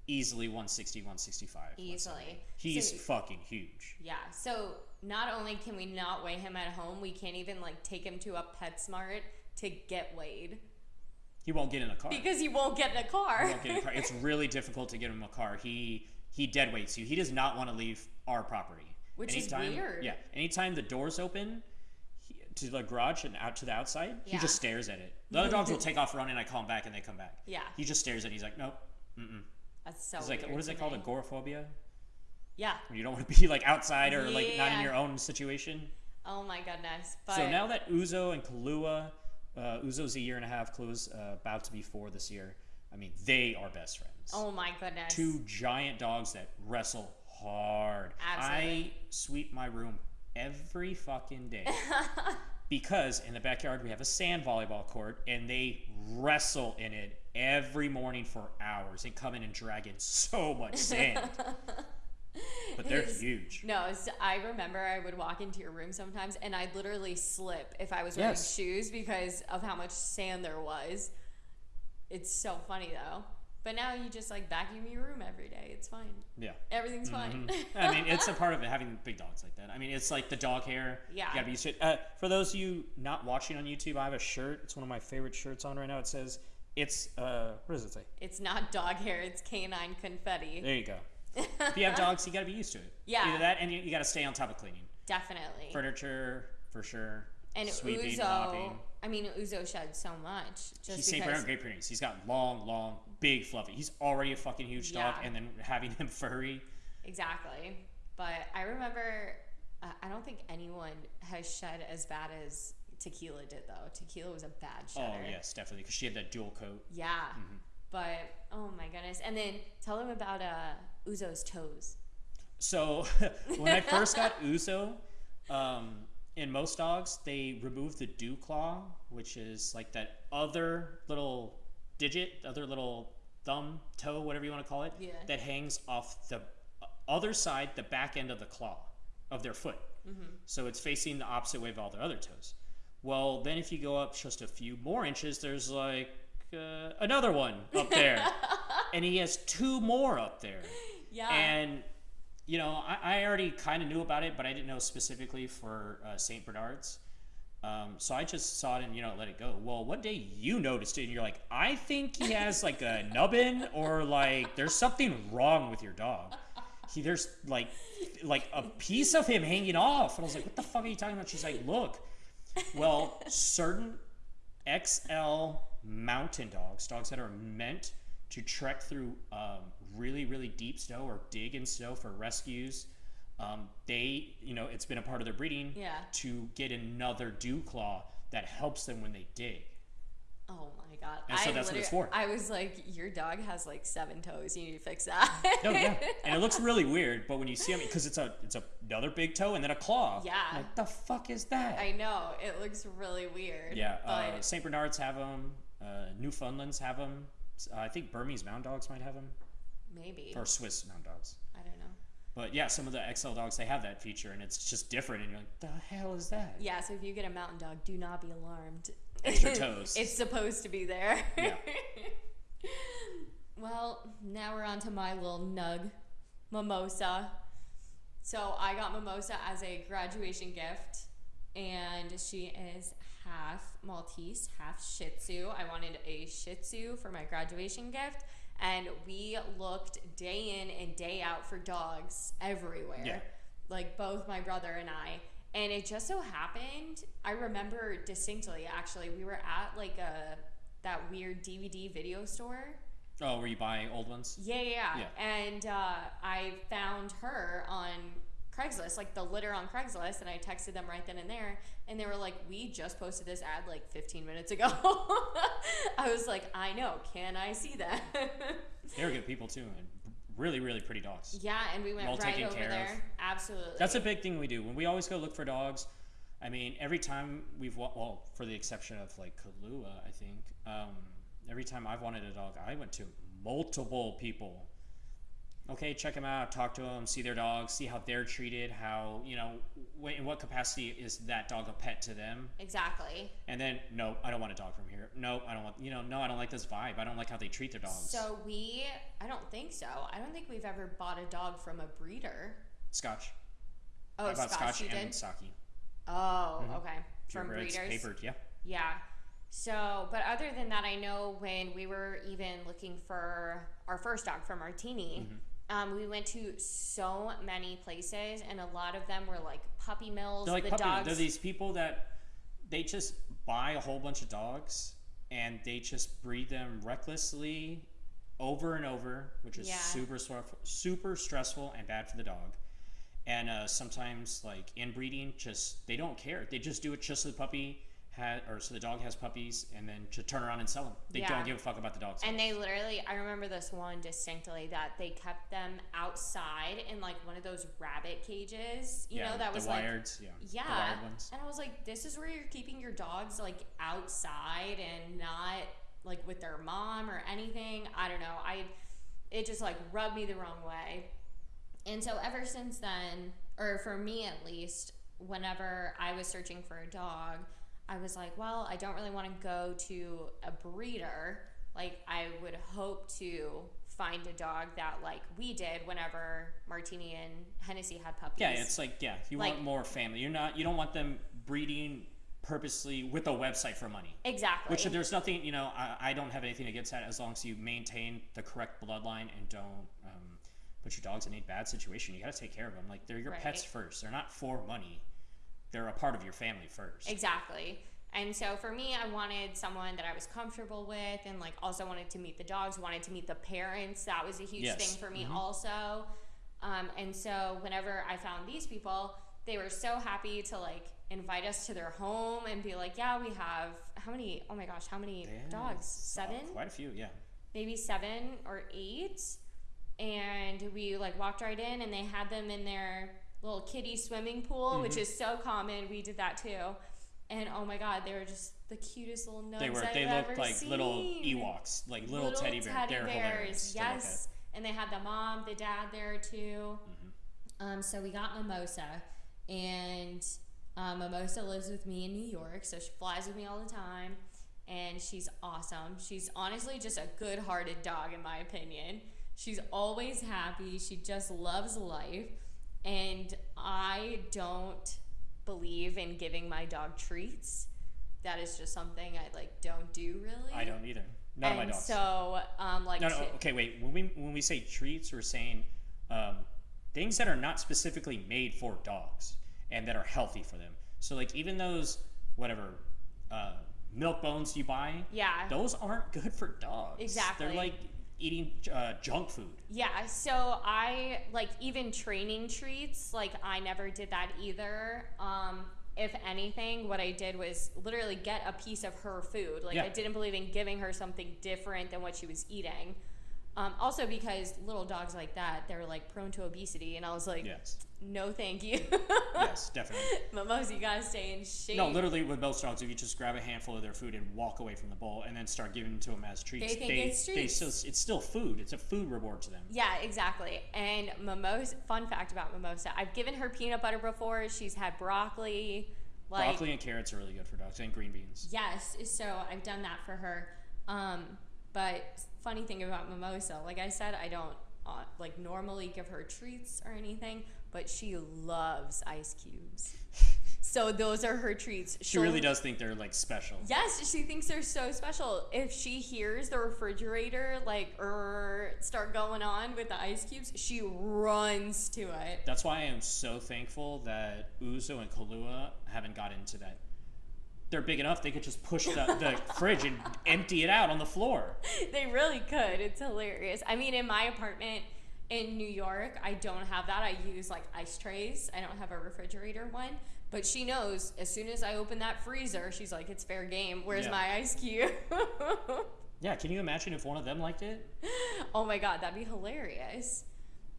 easily 160, 165. easily. He's So- fucking huge. yeah. So not only can we not weigh him at home, we can't even like take him to a PetSmart to get weighed He won't get in a car. because he won't get in a car. He won't get in a car. It's really difficult to get him a car. He he dead weights you. He does not want to leave our property. Which is weird. Yeah. Anytime the doors open he, to the garage and out to the outside, he just stares at it. The other dogs will take off running. I call him back and they come back. Yeah. He just stares at it. He's like, nope. Mm-mm. That's so. It's like, what is it called? Agoraphobia? Yeah. You don't want to be like outside or like not in your own situation. Oh my goodness. But So now that Ouzo and Kahlua, uh, Ouzo's a year and a half, Kahlua's uh, about to be four this year. I mean, they are best friends. Oh my goodness. Two giant dogs that wrestle hard. Absolutely. I sweep my room every fucking day. because in the backyard we have a sand volleyball court and they wrestle in it every morning for hours and come in and drag in so much sand. but they're huge. No, I remember I would walk into your room sometimes and I'd literally slip if I was wearing Yes. shoes because of how much sand there was. It's so funny though. But now you just like vacuum your room every day. It's fine. Yeah. Everything's fine. Mhm. I mean, it's a part of it having big dogs like that. I mean, it's like the dog hair. Yeah. You gotta be used to it. Uh, for those of you not watching on YouTube, I have a shirt. It's one of my favorite shirts on right now. It says, it's, uh, what does it say? it's not dog hair, it's canine confetti. There you go. If you have dogs, you got to be used to it. Yeah. Either that, and you, you got to stay on top of cleaning Definitely. furniture for sure. and sweeping, Ouzo, mopping. I mean, Ouzo sheds so much. Just He's St. Bernard Great Pyrenees. He's got long, long, big, fluffy. He's already a fucking huge dog, Yeah. and then having him furry. Exactly. But I remember, uh, I don't think anyone has shed as bad as Tequila did, though. Tequila was a bad shedder. Oh yes, definitely, because she had that dual coat. Yeah. Mm-hmm. But, oh my goodness. And then tell them about uh, Ouzo's toes. So when I first got Ouzo, um, in most dogs they remove the dew claw, which is like that other little digit, other little thumb, toe, whatever you want to call it, Yeah. that hangs off the other side, the back end of the claw of their foot. So it's facing the opposite way of all their other toes. Well, then if you go up just a few more inches, there's like uh, another one up there, and he has two more up there. Yeah. And you know, I, I already kind of knew about it, but I didn't know specifically for uh, Saint Bernard's. Um, so I just saw it and you know let it go. Well, one day you noticed it and you're like, I think he has like a nubbin or like there's something wrong with your dog. He there's like like a piece of him hanging off, and I was like, what the fuck are you talking about? She's like, look. Well, certain XL mountain dogs, dogs that are meant to trek through um, really, really deep snow or dig in snow for rescues. Um, they, you know, it's been a part of their breeding Yeah. to get another dew claw that helps them when they dig. oh my God. And so I that's what it's for. I was like, your dog has like seven toes. You need to fix that. No, yeah, and it looks really weird, but when you see them, because it's a, it's a, another big toe and then a claw. Yeah. Like the fuck is that? I know. It looks really weird. yeah, But uh, Saint Bernards have them. Uh, Newfoundlands have them. Uh, I think Burmese Mountain Dogs might have them, maybe. or Swiss Mountain Dogs. I don't know. But yeah, some of the XL dogs they have that feature, and it's just different. And you're like, the hell is that? Yeah, so if you get a mountain dog, do not be alarmed. Extra toes. it's supposed to be there. Yeah. well, now we're on to my little nug, Mimosa. So I got Mimosa as a graduation gift, and she is half Maltese, half Shih Tzu. I wanted a Shih Tzu for my graduation gift, and we looked day in and day out for dogs everywhere Yeah. like both my brother and I. And it just so happened, I remember distinctly actually, we were at like a that weird DVD video store. Oh, were you buying old ones? Yeah, yeah. yeah. Yeah. And uh, I found her on Craigslist, like the litter on Craigslist, and I texted them right then and there, and they were like, "We just posted this ad like 15 minutes ago." I was like, "I know. Can I see that?" They're good people too, and really, really pretty dogs. yeah, and we went Well right over care of. there. Absolutely. That's a big thing we do when we always go look for dogs. I mean, every time we've well, for the exception of like Kahlua, I think. Um, every time I've wanted a dog, I went to multiple people. Okay, check them out, talk to them, see their dogs, see how they're treated, how you know, wh- in what capacity is that dog a pet to them, exactly. and then no, I don't want a dog from here. No, I don't want you know, no, I don't like this vibe. I don't like how they treat their dogs. So we, I don't think so. I don't think we've ever bought a dog from a breeder. Scotch. Oh, I bought Scotch, Scotch and. Saki. Oh, okay. From Purebreds, breeders. papered, yeah. Yeah. So, but other than that, I know when we were even looking for our first dog for Martini, Mm-hmm. Um, we went to so many places, and a lot of them were like puppy mills. They're like the puppy. dogs. They're these people that they just buy a whole bunch of dogs and they just breed them recklessly over and over, which is Yeah. super super stressful and bad for the dog. And uh, sometimes, like inbreeding, just they don't care. They just do it just so the puppy had, or so the dog has puppies, and then to turn around and sell them. They Yeah. don't give a fuck about the dogs. And they literally, I remember this one distinctly that they kept them outside in like one of those rabbit cages, you yeah, know, that the was like yeah, Yeah. the wired ones. And I was like, this is where you're keeping your dogs like outside and not like with their mom or anything. I don't know. I it just like rubbed me the wrong way. And so ever since then, or for me at least, whenever I was searching for a dog, I was like, well, I don't really want to go to a breeder. Like I would hope to find a dog that like we did whenever Martini and Hennessy had puppies. Yeah, it's like yeah, you Like- want more family. You're not you don't want them breeding purposely with a website for money. exactly. Which there's nothing, you know, I, I don't have anything against that as long as you maintain the correct bloodline and don't um, put your dogs in a bad situation, you got to take care of them. Like they're your pets Right. first. They're not for money. They're a part of your family first. Exactly. And so for me, I wanted someone that I was comfortable with and like also wanted to meet the dogs, wanted to meet the parents. That was a huge Yes. thing for me Mhm. also. Um, and so whenever I found these people, they were so happy to like invite us to their home and be like, yeah, we have how many? Oh my gosh, how many have, dogs? Seven? quite a few, yeah. maybe seven or eight and we like walked right in and they had them in their little kiddie swimming pool which Mhm. is so common we did that too and oh my god they were just the cutest little nugs They were. I've They ever looked like seen. little Ewoks, like little, teddy bears. They're hilarious. to look at. yes and they had the mom the dad there too Mhm. um, so we got Mimosa, and um, Mimosa lives with me in New York, so she flies with me all the time, and she's awesome. She's honestly just a good-hearted dog, in my opinion. She's always happy. She just loves life, and I don't believe in giving my dog treats. That is just something I like don't do really. I don't either. Of my dogs. so, um, like, no, no. to- Okay, wait. When we when we say treats, we're saying um, things that are not specifically made for dogs and that are healthy for them. So like even those whatever uh, milk bones you buy, yeah, those aren't good for dogs. Exactly. They're like eating uh, junk food. Yeah, so I like even training treats, like I never did that either. Um if anything, what I did was literally get a piece of her food. Like I didn't believe in giving her something different than what she was eating. Um, also because little dogs like that, they're like prone to obesity, and I was like, Yes. no, thank you. yes, definitely. Mimosa, you gotta stay in shape. No, literally with most dogs, if you just grab a handful of their food and walk away from the bowl and then start giving them to them as treats, They think it's they treats. still, it's still food. It's a food reward to them. Yeah, exactly. And Mimosa, fun fact about Mimosa, I've given her peanut butter before. She's had broccoli. Like, Broccoli and carrots are really good for dogs, and green beans. Yes, so I've done that for her. Um, but funny thing about Mimosa, like I said, I don't uh, like normally give her treats or anything, but she loves ice cubes. so those are her treats. She really does think they're like special. Yes, she thinks they're so special. If she hears the refrigerator like er, start going on with the ice cubes, she runs to it. That's why I am so thankful that Ouzo and Kahlua haven't got into that. They're big enough; they could just push the, the fridge and empty it out on the floor. they really could. It's hilarious. I mean, in my apartment in New York, I don't have that. I use like ice trays. I don't have a refrigerator one. But she knows as soon as I open that freezer, she's like, it's fair game. Where's Yeah. my ice cube? Yeah, can you imagine if one of them liked it? oh my God, that'd be hilarious.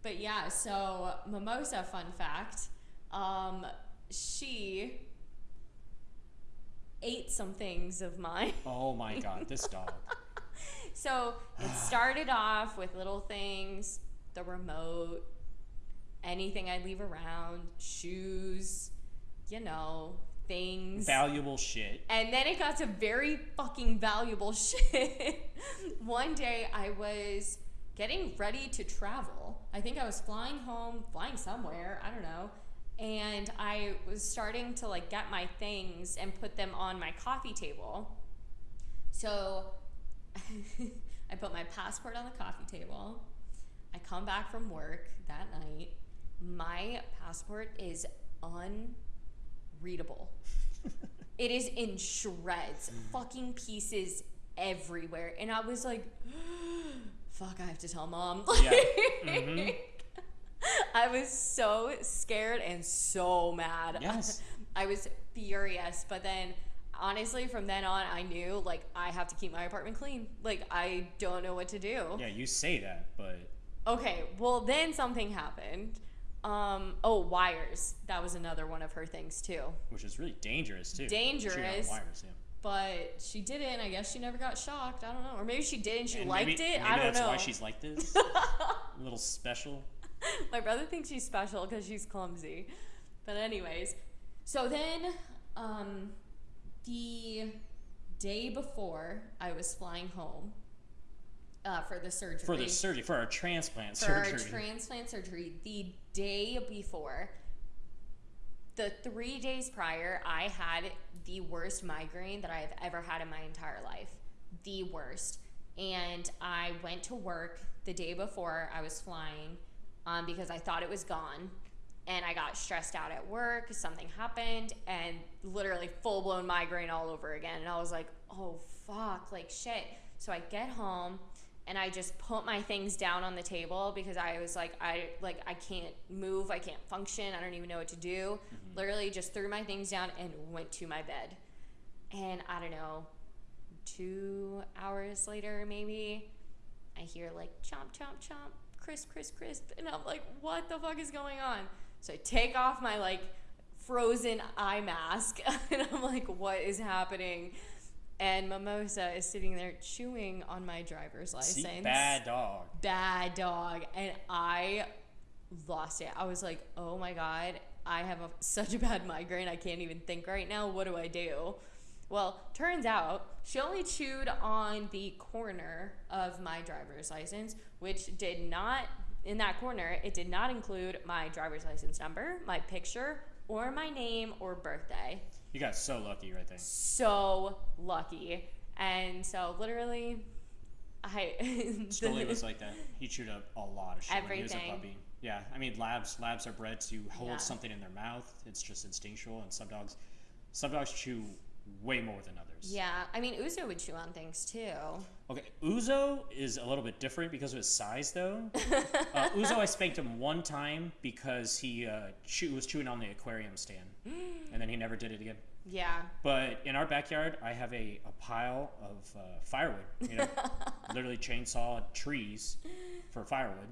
But yeah, so Mimosa, fun fact, um, she ate some things of mine. Oh my god, this dog. So it started off with little things, the remote, anything I leave around, shoes, you know, things. Valuable shit. And then it got to very fucking valuable shit. One day I was getting ready to travel. I think I was flying home, flying somewhere, I don't know. And I was starting to like get my things and put them on my coffee table. So I put my passport on the coffee table. I come back from work that night. My passport is unreadable. It is in shreds, fucking pieces everywhere. And I was like, fuck, I have to tell mom. Yeah. Mhm. I was so scared and so mad. Yes. I was furious. But then, honestly, from then on, I knew, like, I have to keep my apartment clean. Like, I don't know what to do. Yeah, you say that, but Okay, well, then something happened. Um, oh, wires. That was another one of her things, too. which is really dangerous too. Dangerous. Wires, yeah. But she didn't. I guess she never got shocked. I don't know. Or maybe she did and she And liked maybe, it. Maybe I don't that's know. why she's like this. a little special. My brother thinks she's special because she's clumsy. But anyways, so then um, the day before I was flying home uh, for the surgery. For the surgery, for our transplant for our transplant surgery, the day before, the three days prior, I had the worst migraine that I have ever had in my entire life. The worst. And I went to work the day before I was flying, um, because I thought it was gone. And I got stressed out at work. Something happened, and literally full blown migraine all over again. And I was like, oh, fuck, like shit. So I get home and I just put my things down on the table because I was like, I like I can't move, I can't function, I don't even know what to do. Literally just threw my things down and went to my bed. And I don't know, two hours later maybe, I hear like chomp chomp chomp, crisp crisp crisp, and I'm like, what the fuck is going on? So I take off my like frozen eye mask and I'm like, what is happening? And Mimosa is sitting there chewing on my driver's license. See, bad dog. Bad dog. And I lost it. I was like, oh my God, I have a, such a bad migraine. I can't even think right now. What do I do? Well, turns out she only chewed on the corner of my driver's license, which did not, in that corner, it did not include my driver's license number, my picture, or my name or birthday. You got so lucky right there. So lucky. And so literally, I. Scully was like that. He chewed up a lot of shit when he was a Everything. puppy. Yeah, I mean, labs labs are bred to hold Yeah. something in their mouth. It's just instinctual, and some dogs, some dogs chew way more than others. Yeah, I mean, Ouzo would chew on things too. Okay, Ouzo is a little bit different because of his size, though. uh, Ouzo, I spanked him one time because he uh, chew, was chewing on the aquarium stand, and then he never did it again. Yeah. But in our backyard, I have a, a pile of uh, firewood. You know, literally chainsaw trees for firewood,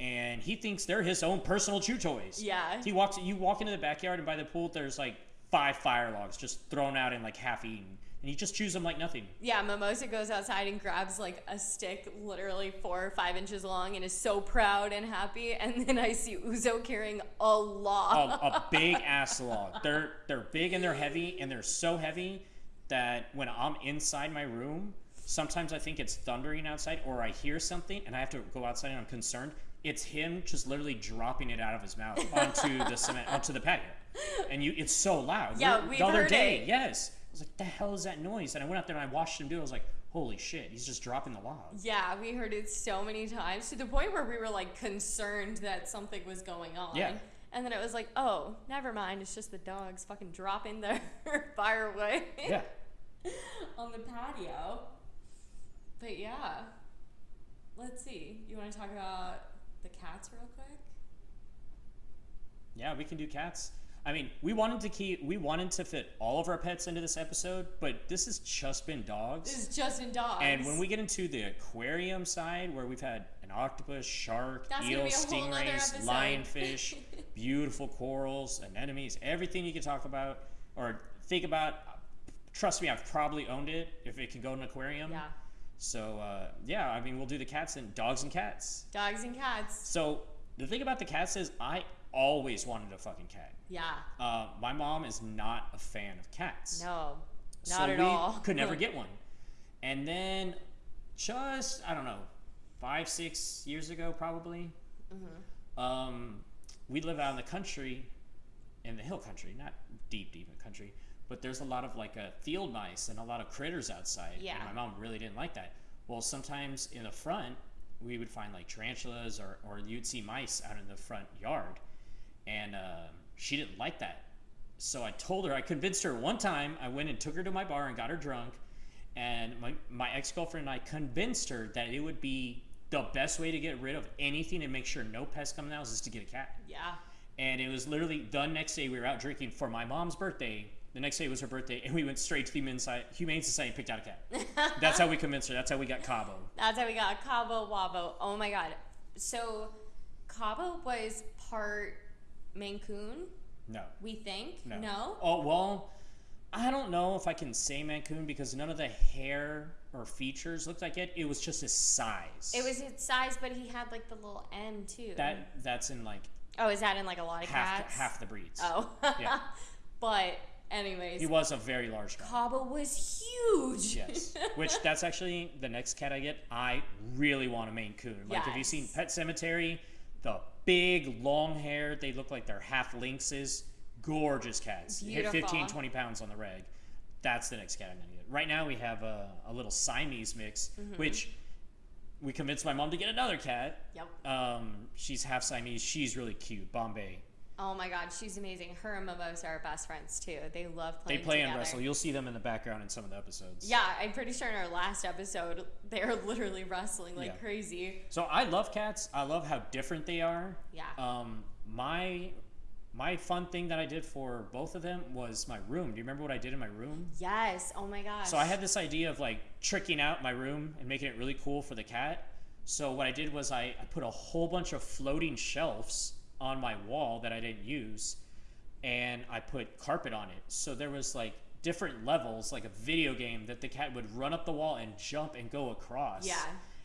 and he thinks they're his own personal chew toys. Yeah. He walks. You walk into the backyard, and by the pool, there's like five fire logs just thrown out and like half eaten, and he just chews them like nothing. Yeah, Mimosa goes outside and grabs like a stick literally four or five inches long and is so proud and happy. And then I see Ouzo carrying a log. a, a big ass log. They're they're big and they're heavy, and they're so heavy that when I'm inside my room, sometimes I think it's thundering outside, or I hear something, and I have to go outside, and I'm concerned. It's him just literally dropping it out of his mouth onto the cement, onto the patio, and you, it's so loud. Yeah, The- we've the other heard day, it. yes, I was like, "The hell is that noise?" And I went out there and I watched him do it. I was like, "Holy shit, he's just dropping the log." Yeah, we heard it so many times to the point where we were like concerned that something was going on. Yeah. And then it was like, oh, never mind. It's just the dogs fucking dropping their firewood Yeah. on the patio. But yeah, let's see. You want to talk about the cats real quick? Yeah, we can do cats. I mean, we wanted to keep we wanted to fit all of our pets into this episode, but this has just been dogs. This is just in dogs. And when we get into the aquarium side, where we've had an octopus, shark, That's eel, stingrays, lionfish, beautiful corals, anemones, everything you can talk about or think about. Trust me, I've probably owned it if it can go in an aquarium. yeah, So uh, yeah, I mean, we'll do the cats and dogs and cats. dogs and cats. So the thing about the cats is, I always wanted a fucking cat. Yeah, Uh, my mom is not a fan of cats. no, so not at we all. could never get one. And then, just I don't know, five six years ago probably, Mm-hmm. um, we live out in the country, in the hill country, not deep deep in the country, but there's a lot of like uh, field mice and a lot of critters outside. Yeah. And my mom really didn't like that. Well, sometimes in the front, we would find like tarantulas or, or you'd see mice out in the front yard. And uh, she didn't like that. So I told her, I convinced her one time. I went and took her to my bar and got her drunk. And my, my ex girlfriend and I convinced her that it would be the best way to get rid of anything and make sure no pests come in the house is to get a cat. Yeah, And it was literally the next day we were out drinking for my mom's birthday. The next day was her birthday, and we went straight to the Humane Society, Humane Society and picked out a cat. That's how we convinced her. That's how we got Cabo. that's how we got Cabo Wabo. Oh my god. So Cabo was part Maine Coon, No. we think. No. No? Oh well, I don't know if I can say Maine Coon because none of the hair or features looked like it. It was just his size. It was his size, but he had like the little M too. that. That's in like oh, is that in like a lot of half cats? half the breeds. Oh. Yeah. but anyways, He was a very large. Cabo was huge. Yes. Which that's actually the next cat I get. I really want a Maine Coon. Like, have you seen Pet Sematary? The big, long hair, they look like they're half lynxes. Gorgeous cats. Hit 15, 20 pounds on the reg. That's the next cat I'm going to get. Right now, we have a, a little Siamese mix, Mm-hmm. which we convinced my mom to get another cat. Yep. Um, she's half Siamese. She's really cute. Bombay. Oh my God, she's amazing. Her and Mimosa are best friends too. They love playing. They play together. and wrestle. You'll see them in the background in some of the episodes. Yeah, I'm pretty sure in our last episode they're literally wrestling like Yeah. crazy. So I love cats. I love how different they are. Yeah. Um, my my fun thing that I did for both of them was my room. Do you remember what I did in my room? yes. Oh my gosh. So I had this idea of like tricking out my room and making it really cool for the cat. So what I did was I, I put a whole bunch of floating shelves on my wall that I didn't use and I put carpet on it. So there was like different levels, like a video game that the cat would run up the wall and jump and go across. Yeah.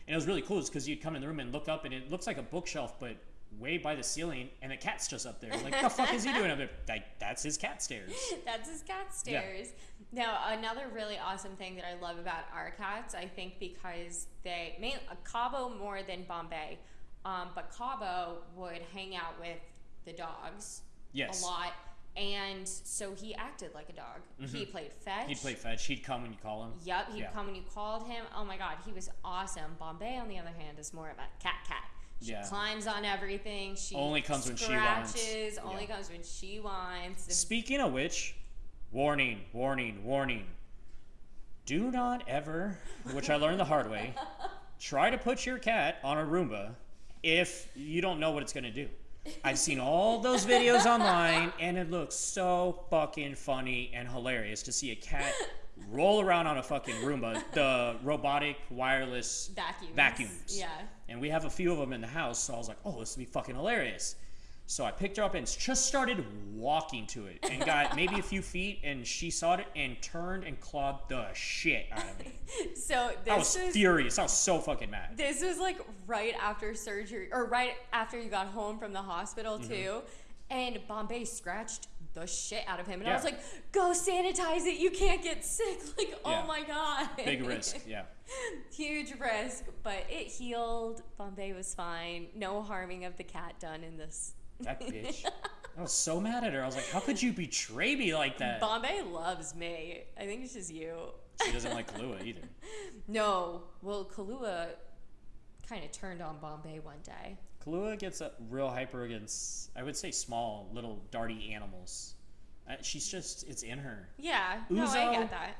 And it was really cool because you'd come in the room and look up and it looks like a bookshelf, but way by the ceiling, and the cat's just up there. Like, the fuck is he doing up there? Like, that's his cat stairs. That's his cat Yeah. stairs. Now, another really awesome thing that I love about our cats, I think because they, main, uh, Cabo more than Bombay, um, but Cabo would hang out with the dogs Yes. a lot. And so he acted like a dog. He played fetch. Mm-hmm. He'd play fetch. He'd come when you call him. Yep, he'd Yeah. come when you called him. Oh my god, he was awesome. Bombay, on the other hand, is more of a cat cat. She Yeah. climbs on everything. She Only comes when she wants. Only Yeah. comes when she wants. Speaking of which, warning, warning, warning. Do not ever, which I learned the hard way, try to put your cat on a Roomba if you don't know what it's going to do. I've seen all those videos online and it looks so fucking funny and hilarious to see a cat roll around on a fucking Roomba, the robotic wireless Vacuums. vacuums. Yeah. And we have a few of them in the house, so I was like, oh, this would be fucking hilarious. So I picked her up and just started walking to it and got maybe a few feet, and she saw it and turned and clawed the shit out of me. So I was this was furious. I was so fucking mad. this was like right after surgery or right after you got home from the hospital Mm-hmm. too. And Bombay scratched the shit out of him. And I was like, go sanitize it. You can't get sick. Like, Yeah. oh my God. Big risk, yeah. Huge risk, but it healed. Bombay was fine. No harming of the cat done in this. That bitch. I was so mad at her. I was like, how could you betray me like that? Bombay loves me. I think it's just you. She doesn't like Kahlua either. No, well, Kahlua kind of turned on Bombay one day. Kahlua gets a real hyper against, I would say, small, little darty animals. Uh, she's just, it's in her. Yeah, no, I get that.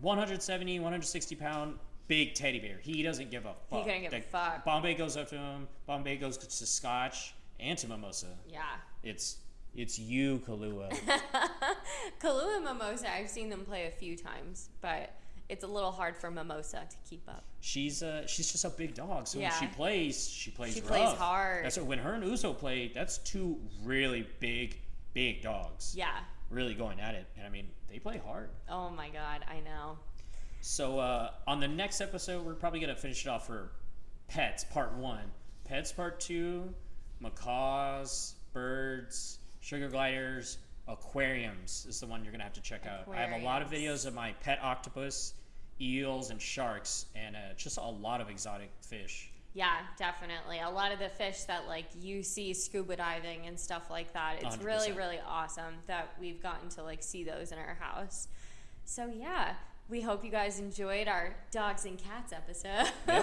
170, 160 pound big teddy bear. He doesn't give a fuck. He couldn't give a fuck. Bombay goes up to him. Bombay goes to Scotch and to Mimosa. Yeah. It's it's you, Kahlua. Kahlua and Mimosa, I've seen them play a few times, but it's a little hard for Mimosa to keep up. she's uh she's just a big dog. So Yeah. when she plays, she plays She rough. plays hard. That's what, when her and Ouzo play. That's two really big big dogs. Yeah. Really going at it, and I mean they play hard. Oh my god, I know. So uh, on the next episode, we're probably gonna finish it off for pets part one, pets part two, macaws, birds, sugar gliders, aquariums is the one you're gonna have to check out. I have a lot of videos of my pet octopus, eels, and sharks, and uh, just a lot of exotic fish. Yeah, definitely. A lot of the fish that like you see scuba diving and stuff like that. It's really 100%. really awesome that we've gotten to like see those in our house. So yeah, we hope you guys enjoyed our dogs and cats episode.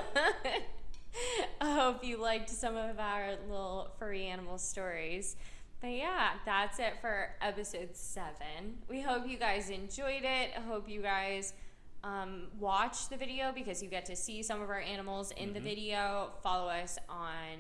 I hope you liked some of our little furry animal stories. But yeah, that's it for episode seven. We hope you guys enjoyed it. I hope you guys um, watch the video because you get to see some of our animals in the video. Follow us on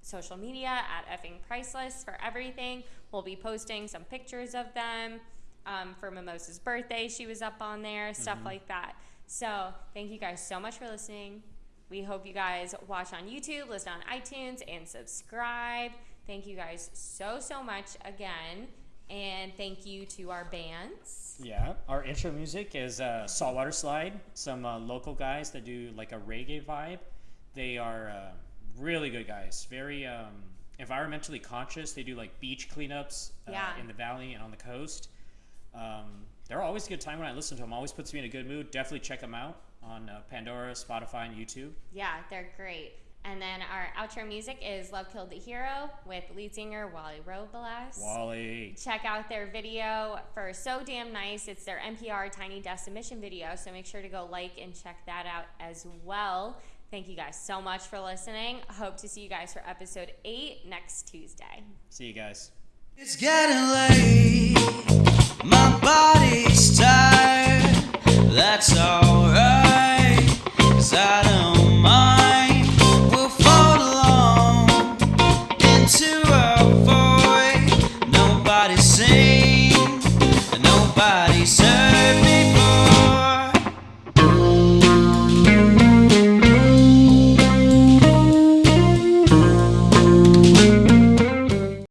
social media at effing priceless for everything. We'll be posting some pictures of them. Um, for Mimosa's birthday, she was up on there, stuff like that. So, thank you guys so much for listening. We hope you guys watch on YouTube, listen on iTunes, and subscribe. Thank you guys so, so much again. And thank you to our bands. Yeah, our intro music is uh, Saltwater Slide, some uh, local guys that do like a reggae vibe. They are uh, really good guys, very um, environmentally conscious. They do like beach cleanups uh, Yeah. in the valley and on the coast. Um, they're always a good time when I listen to them. Always puts me in a good mood. Definitely check them out on uh, Pandora, Spotify, and YouTube. Yeah, they're great. And then our outro music is Love Killed the Hero with lead singer Wally Robles. Wally. Check out their video for So Damn Nice. It's their NPR Tiny Desk submission video, so make sure to go like and check that out as well. Thank you guys so much for listening. Hope to see you guys for episode eight next Tuesday. See you guys. It's getting late. My body's tired i don't mind.